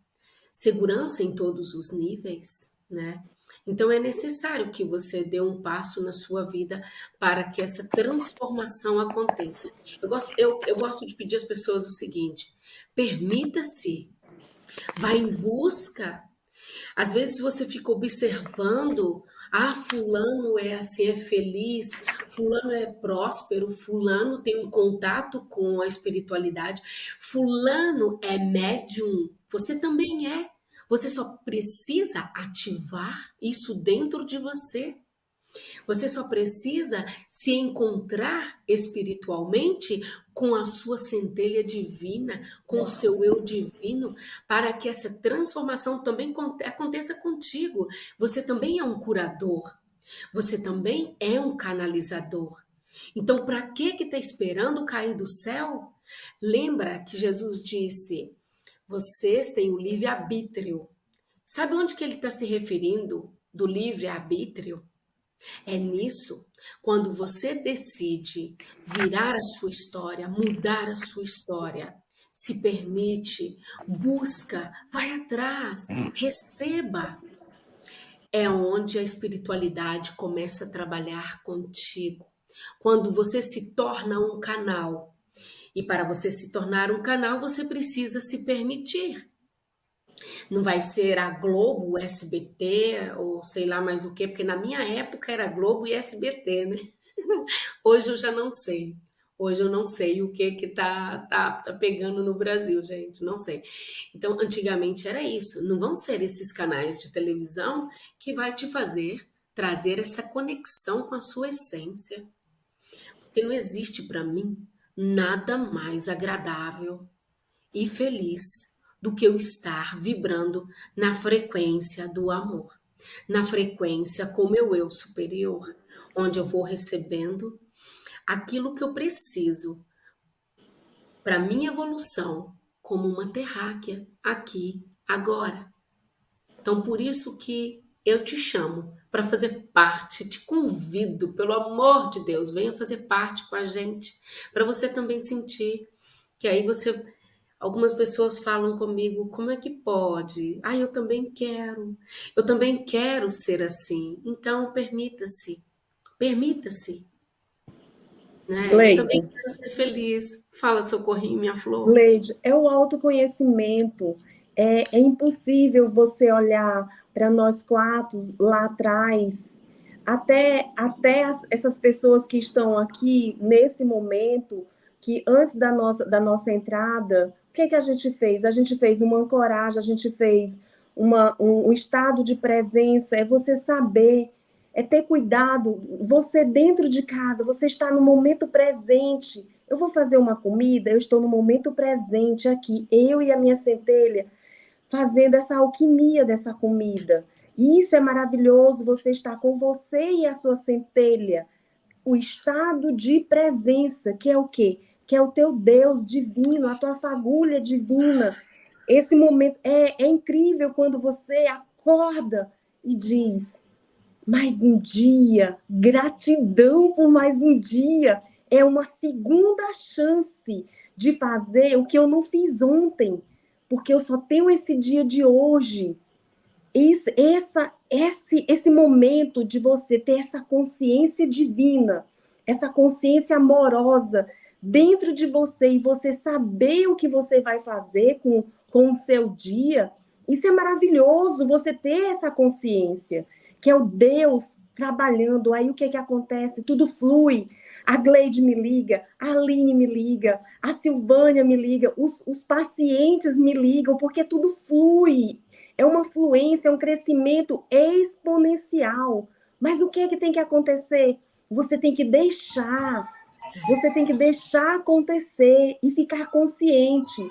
segurança em todos os níveis, né? Então é necessário que você dê um passo na sua vida para que essa transformação aconteça. Eu gosto, eu, eu gosto de pedir às pessoas o seguinte: permita-se, vá em busca às vezes você fica observando, ah, fulano é assim, é feliz, fulano é próspero, fulano tem um contato com a espiritualidade, fulano é médium, você também é. Você só precisa ativar isso dentro de você. Você só precisa se encontrar espiritualmente com a sua centelha divina, com o seu eu divino, para que essa transformação também aconteça contigo. Você também é um curador. Você também é um canalizador. Então, para que que está esperando cair do céu? Lembra que Jesus disse: vocês têm o livre arbítrio. Sabe onde que ele está se referindo do livre arbítrio? É nisso, quando você decide virar a sua história, mudar a sua história, se permite, busca, vai atrás, receba. É onde a espiritualidade começa a trabalhar contigo. Quando você se torna um canal. E para você se tornar um canal, você precisa se permitir. Não vai ser a Globo, SBT, ou sei lá mais o quê, porque na minha época era Globo e SBT, né? *laughs* Hoje eu já não sei. Hoje eu não sei o que que tá, tá, tá pegando no Brasil, gente, não sei. Então, antigamente era isso. Não vão ser esses canais de televisão que vai te fazer trazer essa conexão com a sua essência. Porque não existe para mim nada mais agradável e feliz do que eu estar vibrando na frequência do amor, na frequência com meu eu superior, onde eu vou recebendo aquilo que eu preciso para minha evolução como uma terráquea aqui, agora. Então, por isso que eu te chamo para fazer parte, te convido, pelo amor de Deus, venha fazer parte com a gente, para você também sentir que aí você Algumas pessoas falam comigo, como é que pode? Ah, eu também quero. Eu também quero ser assim. Então, permita-se. Permita-se. Né? Eu também quero ser feliz. Fala, Socorrinho, minha flor.
Leide, é o autoconhecimento. É, é impossível você olhar para nós quatro lá atrás, até, até as, essas pessoas que estão aqui nesse momento, que antes da nossa, da nossa entrada, o que, que a gente fez? A gente fez uma ancoragem, a gente fez uma, um, um estado de presença, é você saber é ter cuidado. Você dentro de casa, você está no momento presente. Eu vou fazer uma comida, eu estou no momento presente aqui, eu e a minha centelha, fazendo essa alquimia dessa comida. Isso é maravilhoso, você está com você e a sua centelha. O estado de presença, que é o quê? Que é o teu Deus divino, a tua fagulha divina. Esse momento é, é incrível quando você acorda e diz: mais um dia, gratidão por mais um dia. É uma segunda chance de fazer o que eu não fiz ontem, porque eu só tenho esse dia de hoje. Esse, essa, esse, esse momento de você ter essa consciência divina, essa consciência amorosa dentro de você e você saber o que você vai fazer com, com o seu dia, isso é maravilhoso, você ter essa consciência que é o Deus trabalhando. Aí o que, que acontece? Tudo flui. A Gleide me liga, a Aline me liga, a Silvânia me liga, os, os pacientes me ligam, porque tudo flui. É uma fluência, é um crescimento exponencial. Mas o que é que tem que acontecer? Você tem que deixar, você tem que deixar acontecer e ficar consciente.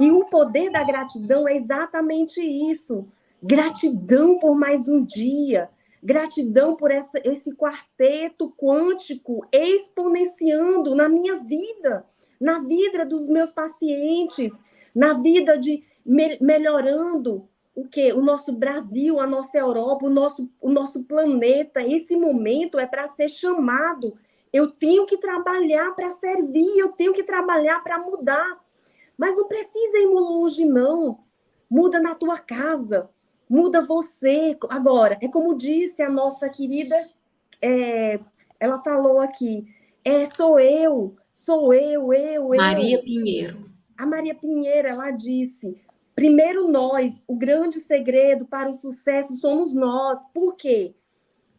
E o poder da gratidão é exatamente isso. Gratidão por mais um dia. Gratidão por essa, esse quarteto quântico exponenciando na minha vida, na vida dos meus pacientes, na vida de me, melhorando o que? O nosso Brasil, a nossa Europa, o nosso, o nosso planeta. Esse momento é para ser chamado. Eu tenho que trabalhar para servir, eu tenho que trabalhar para mudar. Mas não precisa ir longe, não. Muda na tua casa, muda você. Agora, é como disse a nossa querida, é, ela falou aqui, é, sou eu, sou eu, eu,
Maria
eu.
Pinheiro.
A Maria Pinheiro, ela disse, primeiro nós, o grande segredo para o sucesso somos nós. Por quê?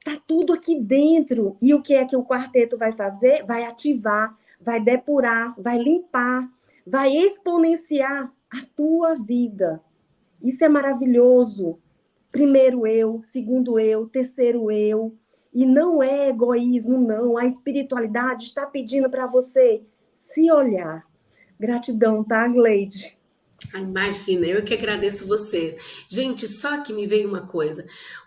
Tá tudo aqui dentro. E o que é que o quarteto vai fazer? Vai ativar, vai depurar, vai limpar, vai exponenciar a tua vida. Isso é maravilhoso primeiro eu, segundo eu, terceiro eu. E não é egoísmo, não. A espiritualidade está pedindo para você se olhar. Gratidão, tá, Gleide?
Ah, imagina, eu que agradeço vocês. Gente, só que me veio uma coisa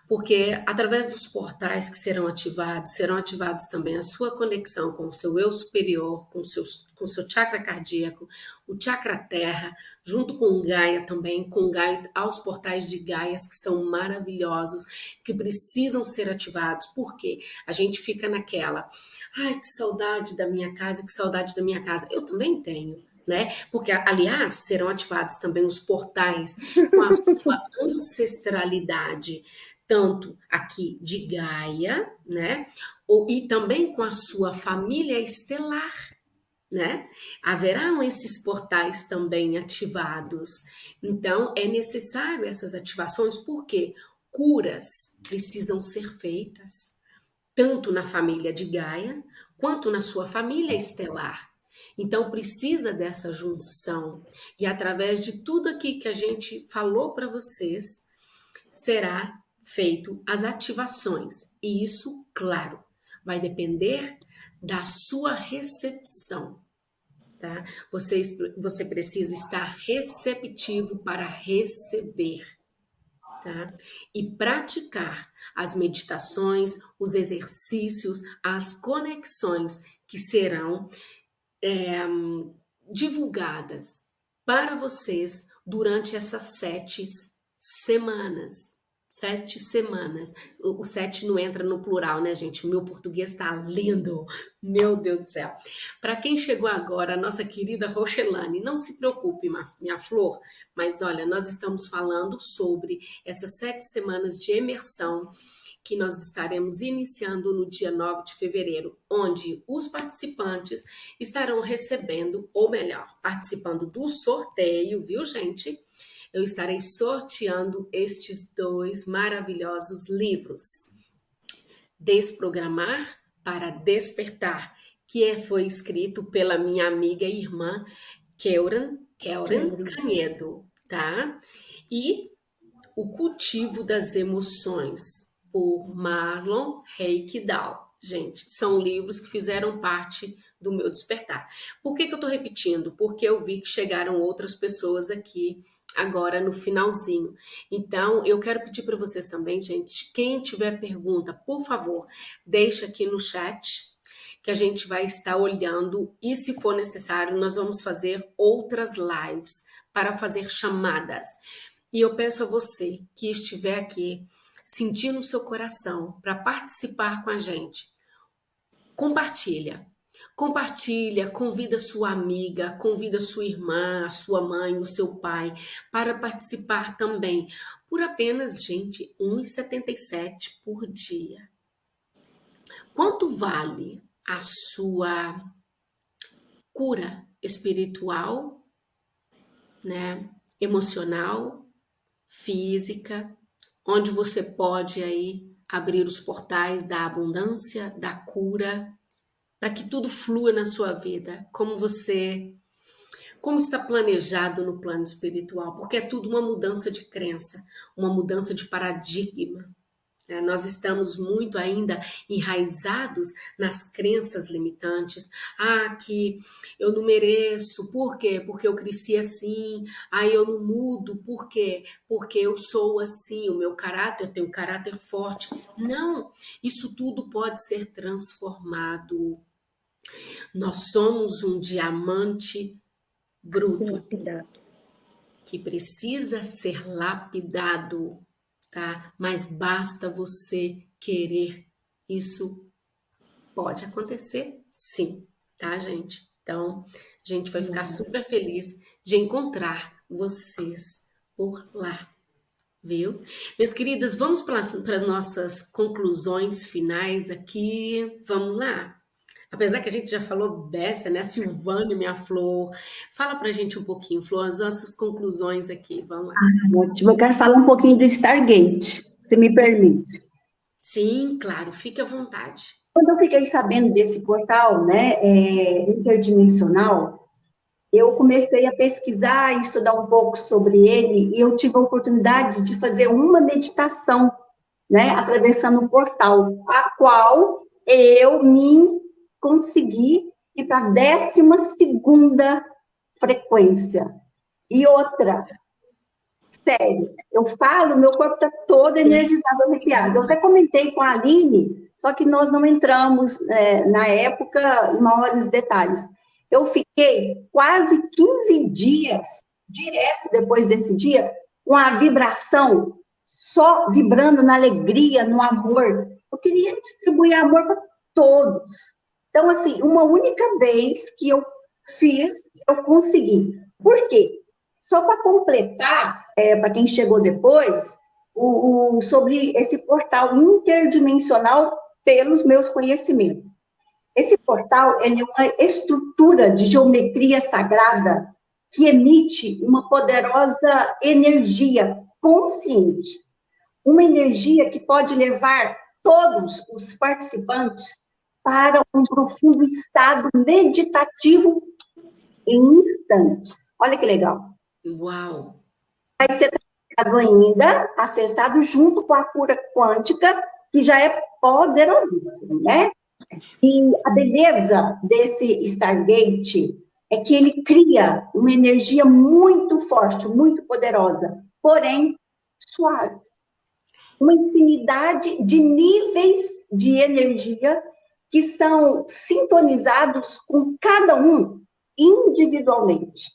porque através dos portais que serão ativados, serão ativados também a sua conexão com o seu eu superior, com o seu, com o seu chakra cardíaco, o chakra terra, junto com o Gaia também, com Gaia, aos portais de Gaias que são maravilhosos, que precisam ser ativados, porque a gente fica naquela, ai, que saudade da minha casa, que saudade da minha casa. Eu também tenho, né? Porque, aliás, serão ativados também os portais com a sua *laughs* ancestralidade, tanto aqui de Gaia, né? Ou, e também com a sua família estelar, né? Haverão esses portais também ativados. Então, é necessário essas ativações, porque curas precisam ser feitas, tanto na família de Gaia, quanto na sua família estelar. Então precisa dessa junção. E através de tudo aqui que a gente falou para vocês, será feito as ativações. E isso, claro, vai depender da sua recepção. Tá? Você, você precisa estar receptivo para receber. Tá? E praticar as meditações, os exercícios, as conexões que serão é, divulgadas para vocês durante essas sete semanas. Sete semanas. O, o sete não entra no plural, né, gente? O meu português está lindo. Meu Deus do céu. Para quem chegou agora, a nossa querida Rochelane, não se preocupe, minha flor, mas olha, nós estamos falando sobre essas sete semanas de imersão que nós estaremos iniciando no dia 9 de fevereiro, onde os participantes estarão recebendo, ou melhor, participando do sorteio, viu, gente? Eu estarei sorteando estes dois maravilhosos livros. Desprogramar para Despertar, que é, foi escrito pela minha amiga e irmã Keuran, Keuran Canedo, tá? E O Cultivo das Emoções, por Marlon Reikdal. Gente, são livros que fizeram parte do meu despertar. Por que, que eu estou repetindo? Porque eu vi que chegaram outras pessoas aqui agora no finalzinho. Então, eu quero pedir para vocês também, gente, quem tiver pergunta, por favor, deixa aqui no chat, que a gente vai estar olhando e se for necessário, nós vamos fazer outras lives para fazer chamadas. E eu peço a você que estiver aqui sentir no seu coração para participar com a gente, compartilha. Compartilha, convida sua amiga, convida sua irmã, a sua mãe, o seu pai para participar também. Por apenas, gente, R$ 1,77 por dia. Quanto vale a sua cura espiritual, né, emocional, física, onde você pode aí abrir os portais da abundância, da cura, para que tudo flua na sua vida, como você como está planejado no plano espiritual, porque é tudo uma mudança de crença, uma mudança de paradigma. É, nós estamos muito ainda enraizados nas crenças limitantes. Ah, que eu não mereço, por quê? Porque eu cresci assim. Ah, eu não mudo, por quê? Porque eu sou assim, o meu caráter, eu tenho um caráter forte. Não, isso tudo pode ser transformado. Nós somos um diamante bruto que precisa ser lapidado tá? Mas basta você querer. Isso pode acontecer, sim, tá, gente? Então, a gente vai ficar super feliz de encontrar vocês por lá, viu? Minhas queridas, vamos para as nossas conclusões finais aqui. Vamos lá? Apesar que a gente já falou beça, né? Silvânia, minha flor. Fala pra gente um pouquinho, Flor, as nossas conclusões aqui. Vamos lá.
Ah, ótimo. Eu quero falar um pouquinho do Stargate, se me permite.
Sim, claro. Fique à vontade.
Quando eu fiquei sabendo desse portal, né, é, interdimensional, eu comecei a pesquisar e estudar um pouco sobre ele e eu tive a oportunidade de fazer uma meditação, né, atravessando o portal, a qual eu me conseguir ir para a décima segunda frequência. E outra, sério, eu falo, meu corpo está todo energizado, arrepiado. Eu até comentei com a Aline, só que nós não entramos, é, na época, em maiores detalhes. Eu fiquei quase 15 dias, direto depois desse dia, com a vibração, só vibrando na alegria, no amor. Eu queria distribuir amor para todos. Então, assim, uma única vez que eu fiz, eu consegui. Por quê? Só para completar, é, para quem chegou depois, o, o, sobre esse portal interdimensional pelos meus conhecimentos. Esse portal é uma estrutura de geometria sagrada que emite uma poderosa energia consciente, uma energia que pode levar todos os participantes para um profundo estado meditativo em instantes. Olha que legal.
Uau!
Vai ser trabalhado ainda, acessado junto com a cura quântica, que já é poderosíssimo, né? E a beleza desse Stargate é que ele cria uma energia muito forte, muito poderosa, porém suave. Uma infinidade de níveis de energia que são sintonizados com cada um individualmente,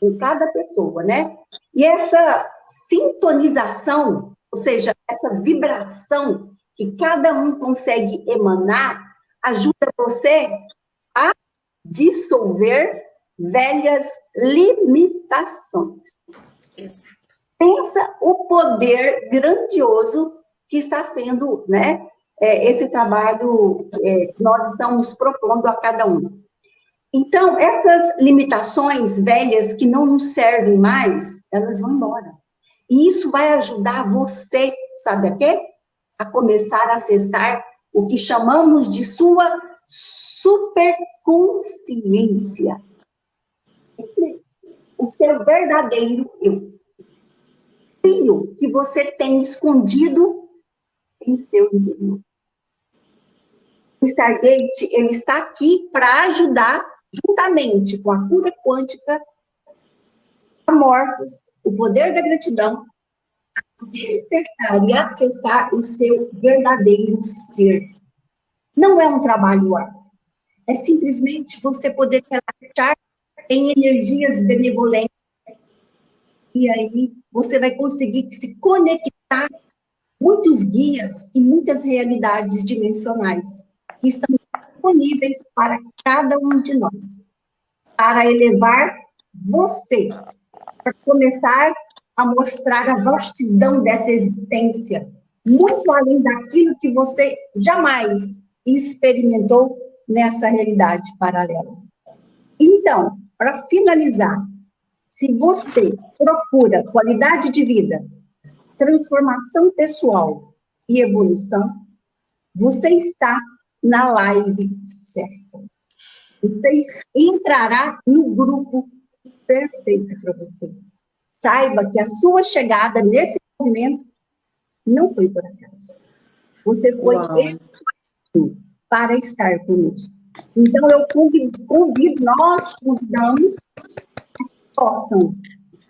com cada pessoa, né? E essa sintonização, ou seja, essa vibração que cada um consegue emanar, ajuda você a dissolver velhas limitações.
Exato.
Pensa o poder grandioso que está sendo, né, é, esse trabalho é, nós estamos propondo a cada um. Então, essas limitações velhas que não nos servem mais, elas vão embora. E isso vai ajudar você, sabe a quê? A começar a acessar o que chamamos de sua superconsciência. O seu verdadeiro eu. O que você tem escondido em seu interior. O Stargate, ele está aqui para ajudar, juntamente com a cura quântica, amorfos, o poder da gratidão, a despertar e acessar o seu verdadeiro ser. Não é um trabalho árduo. É simplesmente você poder relaxar em energias benevolentes. E aí você vai conseguir se conectar muitos guias e muitas realidades dimensionais que estão disponíveis para cada um de nós, para elevar você, para começar a mostrar a vastidão dessa existência, muito além daquilo que você jamais experimentou nessa realidade paralela. Então, para finalizar, se você procura qualidade de vida, transformação pessoal e evolução, você está na live certa. Você entrará no grupo perfeito para você. Saiba que a sua chegada nesse movimento não foi por acaso. Você foi escolhido para estar conosco. Então, eu convido, convido nós convidamos que possam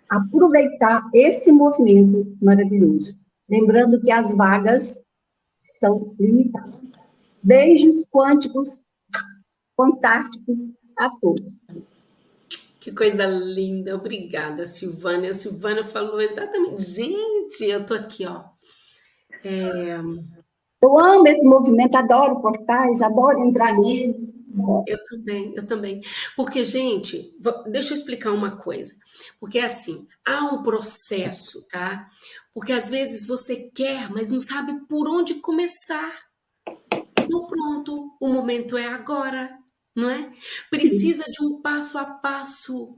aproveitar esse movimento maravilhoso. Lembrando que as vagas são limitadas. Beijos quânticos, fantásticos a todos.
Que coisa linda, obrigada, Silvana. A Silvana falou exatamente. Gente, eu tô aqui, ó. É...
Eu amo esse movimento, adoro portais, adoro entrar neles.
Eu também, eu também. Porque, gente, deixa eu explicar uma coisa. Porque, assim, há um processo, tá? Porque, às vezes, você quer, mas não sabe por onde começar. Então, pronto, o momento é agora, não é? Precisa de um passo a passo.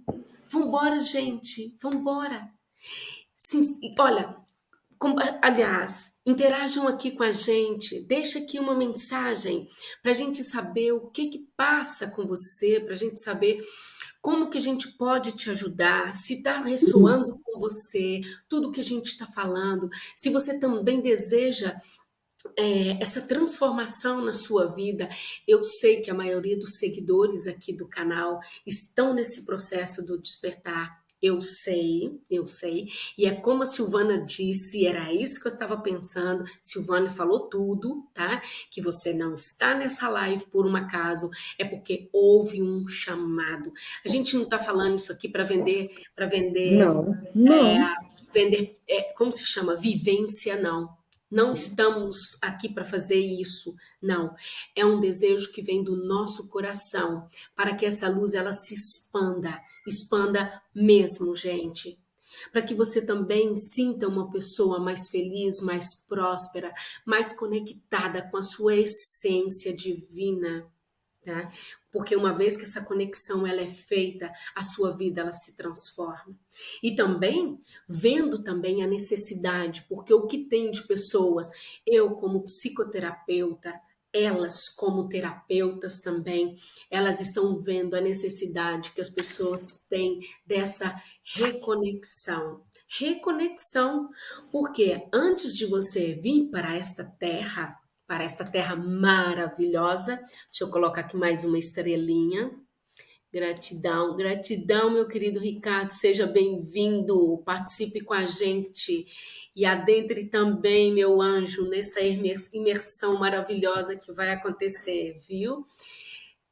Vambora, gente, vambora. Sim, olha, aliás, interajam aqui com a gente, deixa aqui uma mensagem para a gente saber o que que passa com você, para a gente saber como que a gente pode te ajudar, se está ressoando com você, tudo que a gente está falando, se você também deseja é, essa transformação na sua vida, eu sei que a maioria dos seguidores aqui do canal estão nesse processo do despertar, eu sei, eu sei. E é como a Silvana disse, era isso que eu estava pensando. Silvana falou tudo, tá? Que você não está nessa live por um acaso, é porque houve um chamado. A gente não está falando isso aqui para vender, para vender.
Não, não.
É, vender, é, como se chama? Vivência, não. Não estamos aqui para fazer isso, não. É um desejo que vem do nosso coração, para que essa luz ela se expanda, expanda mesmo, gente. Para que você também sinta uma pessoa mais feliz, mais próspera, mais conectada com a sua essência divina, tá? Porque uma vez que essa conexão ela é feita, a sua vida ela se transforma. E também vendo também a necessidade, porque o que tem de pessoas, eu como psicoterapeuta, elas como terapeutas também, elas estão vendo a necessidade que as pessoas têm dessa reconexão. Reconexão, porque antes de você vir para esta terra, para esta terra maravilhosa. Deixa eu colocar aqui mais uma estrelinha. Gratidão, gratidão, meu querido Ricardo, seja bem-vindo, participe com a gente e adentre também, meu anjo, nessa imersão maravilhosa que vai acontecer, viu?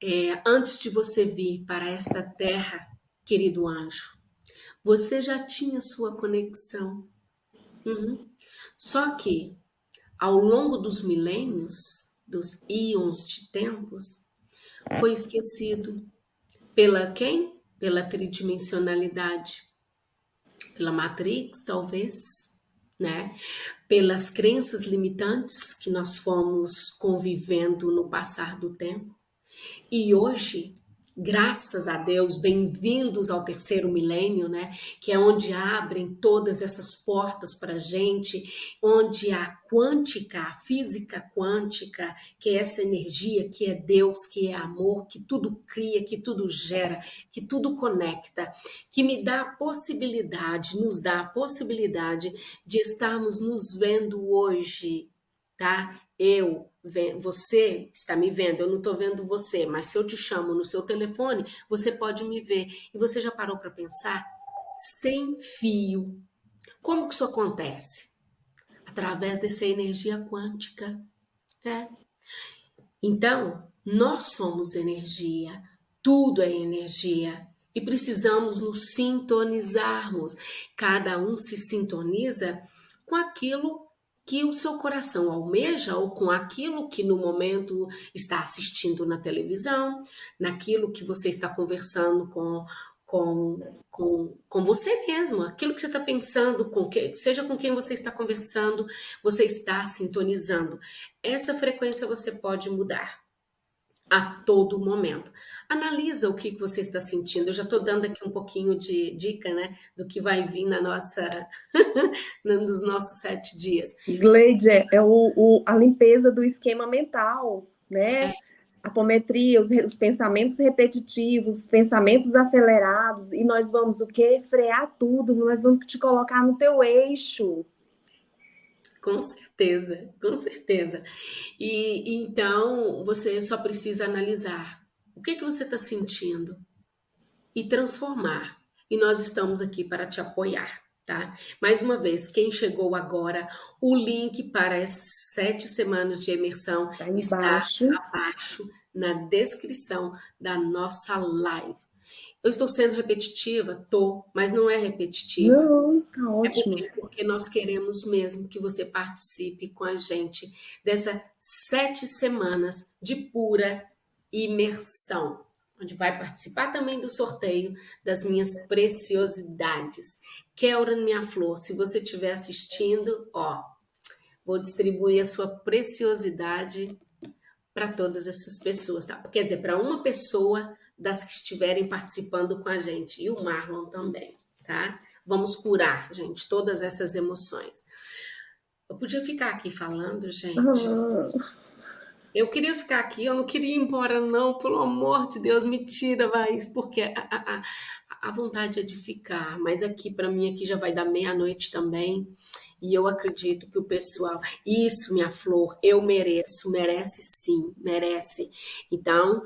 É, antes de você vir para esta terra, querido anjo, você já tinha sua conexão. Uhum. Só que ao longo dos milênios, dos íons de tempos, foi esquecido pela quem? Pela tridimensionalidade, pela Matrix, talvez, né? Pelas crenças limitantes que nós fomos convivendo no passar do tempo. E hoje Graças a Deus, bem-vindos ao terceiro milênio, né? Que é onde abrem todas essas portas para a gente, onde a quântica, a física quântica, que é essa energia que é Deus, que é amor, que tudo cria, que tudo gera, que tudo conecta, que me dá a possibilidade, nos dá a possibilidade de estarmos nos vendo hoje, tá? Eu, você está me vendo, eu não estou vendo você, mas se eu te chamo no seu telefone, você pode me ver. E você já parou para pensar? Sem fio. Como que isso acontece? Através dessa energia quântica. É. Então, nós somos energia, tudo é energia. E precisamos nos sintonizarmos. Cada um se sintoniza com aquilo que o seu coração almeja ou com aquilo que no momento está assistindo na televisão, naquilo que você está conversando com, com, com, com você mesmo, aquilo que você está pensando, com que, seja com quem você está conversando, você está sintonizando. Essa frequência você pode mudar a todo momento. Analisa o que você está sentindo. Eu já estou dando aqui um pouquinho de dica, né, do que vai vir na nossa, *laughs* nos nossos sete dias.
Gleide, é o, o, a limpeza do esquema mental, né? É. A apometria, os, os, pensamentos repetitivos, os pensamentos acelerados, e nós vamos o quê? Frear tudo, nós vamos te colocar no teu eixo.
Com certeza, com certeza. E então você só precisa analisar o que, que você está sentindo e transformar. E nós estamos aqui para te apoiar, tá? Mais uma vez, quem chegou agora, o link para as sete semanas de imersão tá está abaixo na descrição da nossa live. Eu estou sendo repetitiva? Tô, mas não é repetitiva.
Não, tá ótimo.
É porque, porque, nós queremos mesmo que você participe com a gente dessas sete semanas de pura imersão, onde vai participar também do sorteio das minhas preciosidades. Kelran, minha flor, se você estiver assistindo, ó, vou distribuir a sua preciosidade para todas essas pessoas, tá? Quer dizer, para uma pessoa das que estiverem participando com a gente, e o Marlon também, tá? Vamos curar, gente, todas essas emoções. Eu podia ficar aqui falando, gente. Eu queria ficar aqui, eu não queria ir embora, não, pelo amor de Deus, me tira, vai, porque a, a, a vontade é de ficar, mas aqui, para mim, aqui já vai dar meia-noite também, e eu acredito que o pessoal, isso, minha flor, eu mereço, merece sim, merece. Então,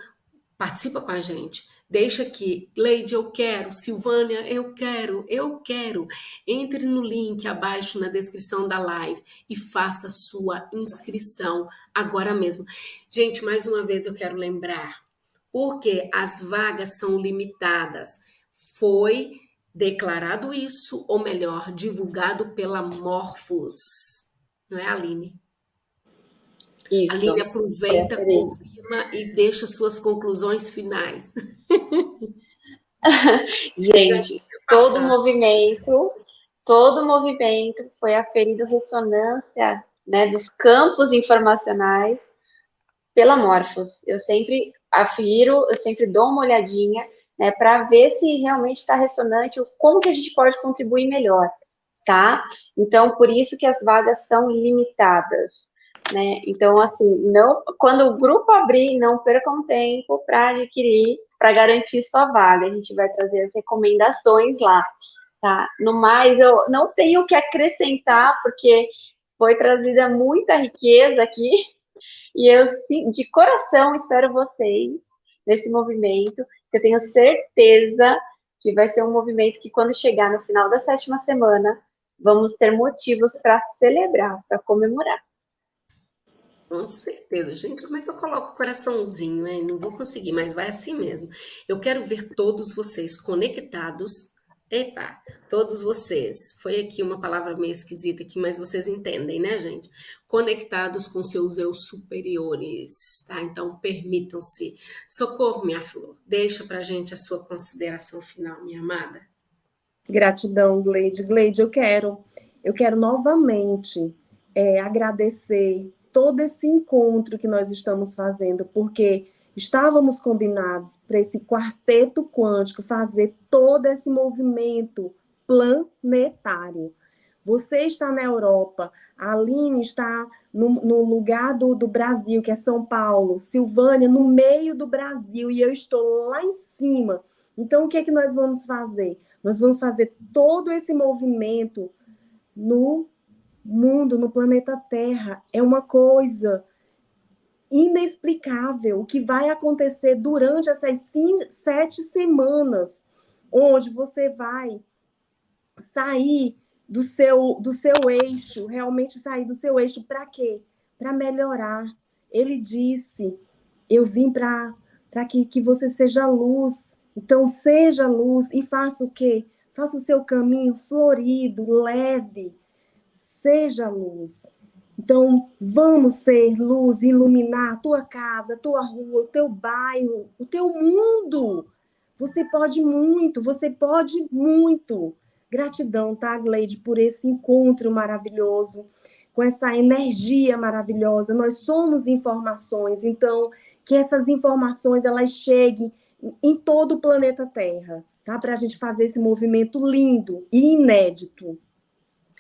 participa com a gente. Deixa aqui, Leide, eu quero, Silvânia, eu quero, eu quero. Entre no link abaixo na descrição da live e faça sua inscrição agora mesmo. Gente, mais uma vez eu quero lembrar, porque as vagas são limitadas. Foi declarado isso, ou melhor, divulgado pela Morphos. não é, Aline?
Isso.
Aline aproveita, confirma e deixa suas conclusões finais. *laughs* *laughs*
Gente, todo movimento, todo movimento foi aferido ressonância né, dos campos informacionais pela Morphos. Eu sempre afiro, eu sempre dou uma olhadinha né, para ver se realmente está ressonante, como que a gente pode contribuir melhor, tá? Então, por isso que as vagas são limitadas, né? Então, assim, não, quando o grupo abrir, não percam tempo para adquirir, para garantir sua vaga. A gente vai trazer as recomendações lá, tá? No mais, eu não tenho o que acrescentar, porque foi trazida muita riqueza aqui, e eu, de coração, espero vocês nesse movimento, que eu tenho certeza que vai ser um movimento que, quando chegar no final da sétima semana, vamos ter motivos para celebrar, para comemorar.
Com certeza. Gente, como é que eu coloco o coraçãozinho, hein? Não vou conseguir, mas vai assim mesmo. Eu quero ver todos vocês conectados Epa, todos vocês, foi aqui uma palavra meio esquisita aqui, mas vocês entendem, né, gente? Conectados com seus eu superiores, tá? Então, permitam-se. Socorro, minha flor. Deixa pra gente a sua consideração final, minha amada.
Gratidão, Gleide. Gleide, eu quero, eu quero novamente é, agradecer todo esse encontro que nós estamos fazendo, porque Estávamos combinados para esse quarteto quântico fazer todo esse movimento planetário. Você está na Europa, a Aline está no, no lugar do, do, Brasil, que é São Paulo, Silvânia no meio do Brasil, e eu estou lá em cima. Então, o que é que nós vamos fazer? Nós vamos fazer todo esse movimento no mundo, no planeta Terra. É uma coisa inexplicável o que vai acontecer durante essas cinco, sete semanas, onde você vai sair do seu, do seu eixo, realmente sair do seu eixo para quê? Para melhorar. Ele disse: Eu vim para que, que você seja luz. Então, seja luz e faça o quê? Faça o seu caminho florido, leve. Seja luz. Então, vamos ser luz, iluminar a tua casa, a tua rua, o teu bairro, o teu mundo. Você pode muito, você pode muito. Gratidão, tá, Gleide, por esse encontro maravilhoso, com essa energia maravilhosa. Nós somos informações, então, que essas informações elas cheguem em todo o planeta Terra, tá? Para a gente fazer esse movimento lindo e inédito.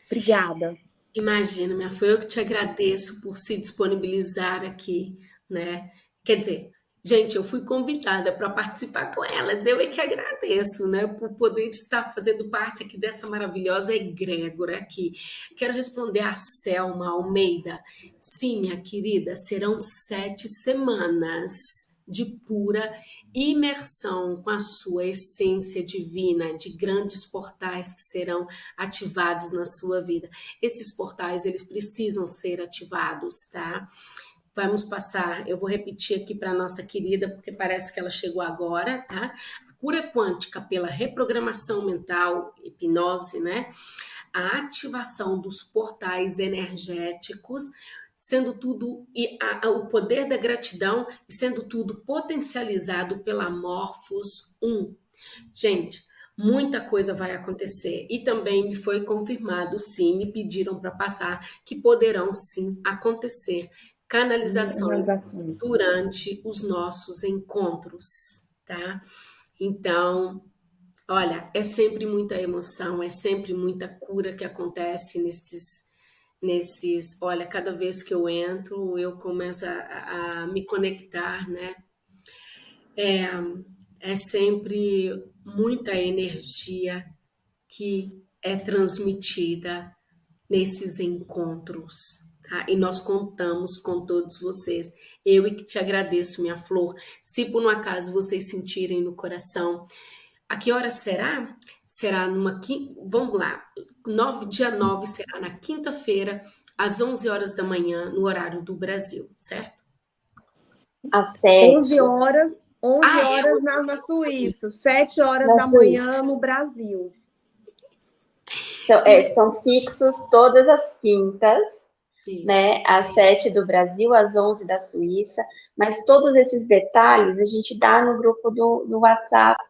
Obrigada.
Imagina, minha foi eu que te agradeço por se disponibilizar aqui, né? Quer dizer, gente, eu fui convidada para participar com elas, eu é que agradeço, né, por poder estar fazendo parte aqui dessa maravilhosa egrégora aqui. Quero responder a Selma Almeida. Sim, minha querida, serão sete semanas de pura imersão com a sua essência divina, de grandes portais que serão ativados na sua vida. Esses portais, eles precisam ser ativados, tá? Vamos passar, eu vou repetir aqui para nossa querida, porque parece que ela chegou agora, tá? A cura quântica pela reprogramação mental, hipnose, né? A ativação dos portais energéticos, sendo tudo e a, a, o poder da gratidão e sendo tudo potencializado pela Morphos 1. Gente, muita coisa vai acontecer e também me foi confirmado, sim, me pediram para passar que poderão sim acontecer canalizações, canalizações durante os nossos encontros, tá? Então, olha, é sempre muita emoção, é sempre muita cura que acontece nesses nesses, olha, cada vez que eu entro, eu começo a, a me conectar, né? É, é sempre muita energia que é transmitida nesses encontros, tá? E nós contamos com todos vocês. Eu e que te agradeço, minha flor. Se por um acaso vocês sentirem no coração, a que hora será? Será numa quinta, vamos lá, 9, dia 9 será na quinta-feira, às 11 horas da manhã, no horário do Brasil, certo?
Às 7.
11 horas, 11 ah, é? horas na, na Suíça, 7 horas na da Suíça. manhã no Brasil.
Então, é, são fixos todas as quintas, Isso. né? Às 7 do Brasil, às 11 da Suíça. Mas todos esses detalhes a gente dá no grupo do, do WhatsApp.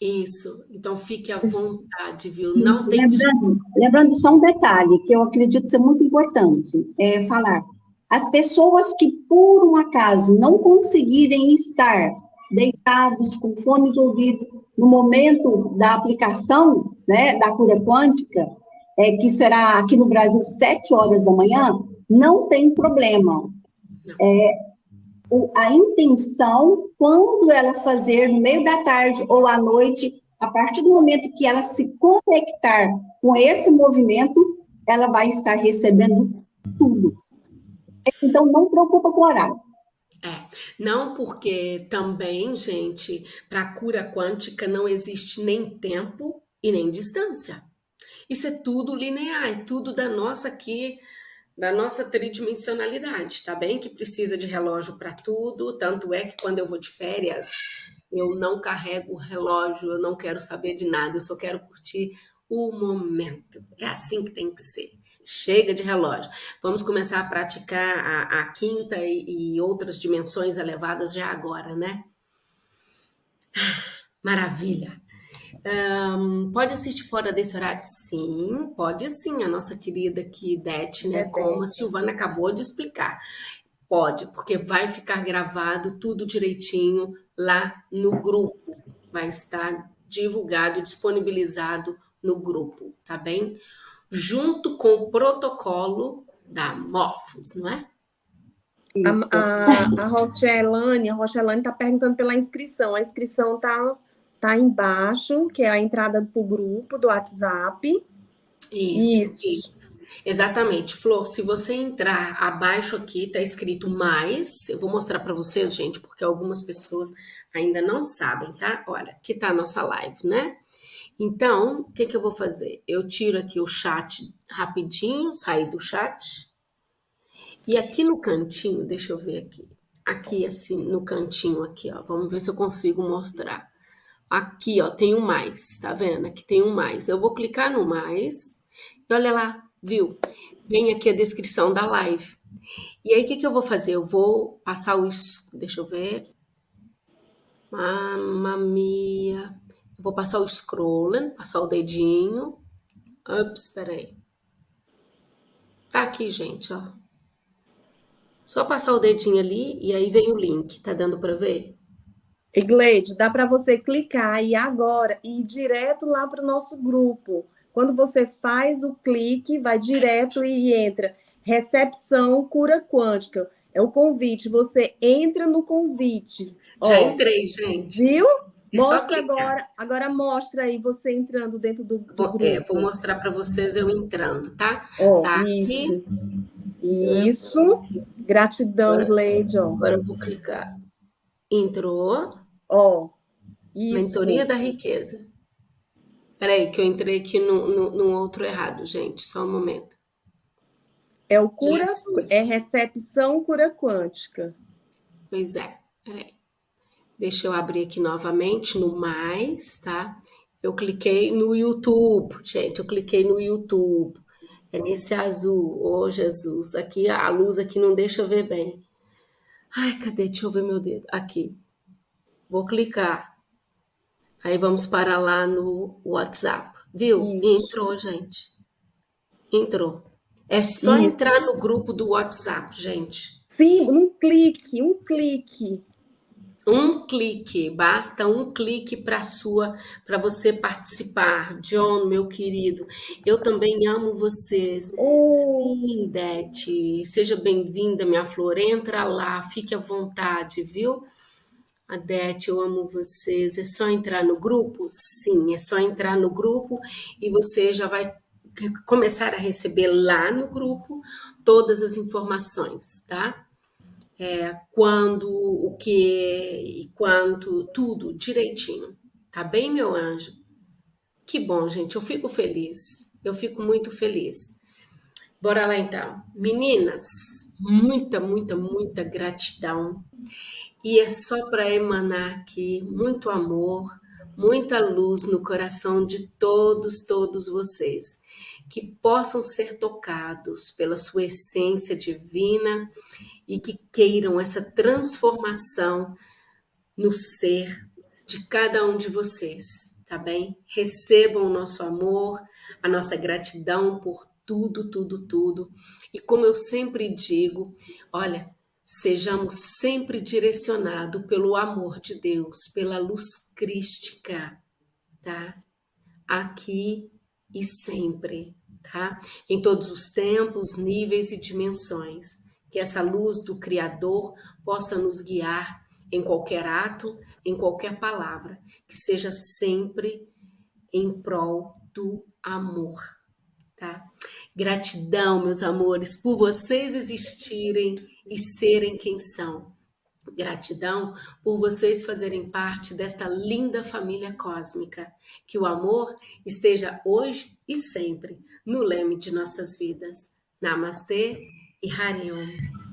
Isso, então fique à vontade, viu? Não
Isso, tem lembrando, lembrando só um detalhe que eu acredito ser muito importante é falar. As pessoas que, por um acaso, não conseguirem estar deitados com fone de ouvido no momento da aplicação né, da cura quântica, é, que será aqui no Brasil sete horas da manhã, não tem problema. É, o, a intenção, quando ela fazer no meio da tarde ou à noite, a partir do momento que ela se conectar com esse movimento, ela vai estar recebendo tudo. Então, não preocupa com o horário.
É, não porque também, gente, para cura quântica não existe nem tempo e nem distância. Isso é tudo linear, é tudo da nossa aqui, da nossa tridimensionalidade, tá bem? Que precisa de relógio para tudo, tanto é que quando eu vou de férias, eu não carrego relógio, eu não quero saber de nada, eu só quero curtir o momento. É assim que tem que ser. Chega de relógio. Vamos começar a praticar a, a quinta e, e outras dimensões elevadas já agora, né? *sighs* Maravilha. Um, pode assistir fora desse horário? Sim, pode sim, a nossa querida aqui, Dete, né? É como a Silvana acabou de explicar. Pode, porque vai ficar gravado tudo direitinho lá no grupo. Vai estar divulgado, disponibilizado no grupo, tá bem? Junto com o protocolo da Morphos, não é?
A, a, a Rochelane, a Rochelane está perguntando pela inscrição. A inscrição está tá embaixo, que é a entrada para o grupo do WhatsApp.
Isso, isso, isso. Exatamente. Flor, se você entrar abaixo aqui, tá escrito mais. Eu vou mostrar para vocês, gente, porque algumas pessoas ainda não sabem, tá? Olha, aqui tá a nossa live, né? Então, o que, que eu vou fazer? Eu tiro aqui o chat rapidinho, sair do chat. E aqui no cantinho, deixa eu ver aqui. Aqui, assim, no cantinho aqui, ó. Vamos ver se eu consigo mostrar. Aqui, ó, tem um mais, tá vendo? Aqui tem um mais. Eu vou clicar no mais e olha lá, viu? Vem aqui a descrição da live. E aí, o que, que eu vou fazer? Eu vou passar o... Deixa eu ver. Mamma mia. Eu vou passar o scrolling, passar o dedinho. Ups, peraí. Tá aqui, gente, ó. Só passar o dedinho ali e aí vem o link. Tá dando para ver?
E Gleide, dá para você clicar e agora ir direto lá para o nosso grupo. Quando você faz o clique, vai direto e entra. Recepção cura quântica. É o convite. Você entra no convite.
Já Ó, entrei, gente.
Viu? É mostra agora, agora mostra aí você entrando dentro do, do
vou,
grupo.
É, vou mostrar para vocês eu entrando, tá? Ó, tá
isso. Aqui. Isso. Gratidão, agora, Gleide.
Agora eu vou clicar. Entrou.
Ó,
isso. Mentoria da riqueza. Peraí, que eu entrei aqui no, no, no, outro errado, gente. Só um momento.
É o cura, Jesus. é recepção cura quântica.
Pois é, peraí. Deixa eu abrir aqui novamente no mais, tá? Eu cliquei no YouTube, gente. Eu cliquei no YouTube. É nesse azul. Ô, oh, Jesus. Aqui, a luz aqui não deixa ver bem. Ai, cadê? Deixa eu ver meu dedo. Aqui. Vou clicar. Aí vamos para lá no WhatsApp. Viu? Isso. Entrou, gente. Entrou. É só Isso. entrar no grupo do WhatsApp, gente.
Sim, um clique, um clique.
Um clique, basta um clique para sua, para você participar. John, meu querido, eu também amo vocês. Oh. Sim, Dete, seja bem-vinda, minha flor. Entra lá, fique à vontade, viu? Adete, eu amo vocês. É só entrar no grupo? Sim, é só entrar no grupo e você já vai começar a receber lá no grupo todas as informações, tá? É, quando, o que e quanto, tudo direitinho. Tá bem, meu anjo? Que bom, gente. Eu fico feliz. Eu fico muito feliz. Bora lá então. Meninas, muita, muita, muita gratidão. E é só para emanar aqui muito amor, muita luz no coração de todos, todos vocês. que possam ser tocados pela sua essência divina e que queiram essa transformação no ser de cada um de vocês, tá bem? Recebam o nosso amor, a nossa gratidão por tudo, tudo, tudo. E como eu sempre digo, olha, sejamos sempre direcionados pelo amor de Deus, pela luz crística, tá? Aqui e sempre, tá? Em todos os tempos, níveis e dimensões. Que essa luz do Criador possa nos guiar em qualquer ato, em qualquer palavra, que seja sempre em prol do amor, tá? Gratidão, meus amores, por vocês existirem e serem quem são. Gratidão por vocês fazerem parte desta linda família cósmica. Que o amor esteja hoje e sempre no leme de nossas vidas. Namastê e Hariom.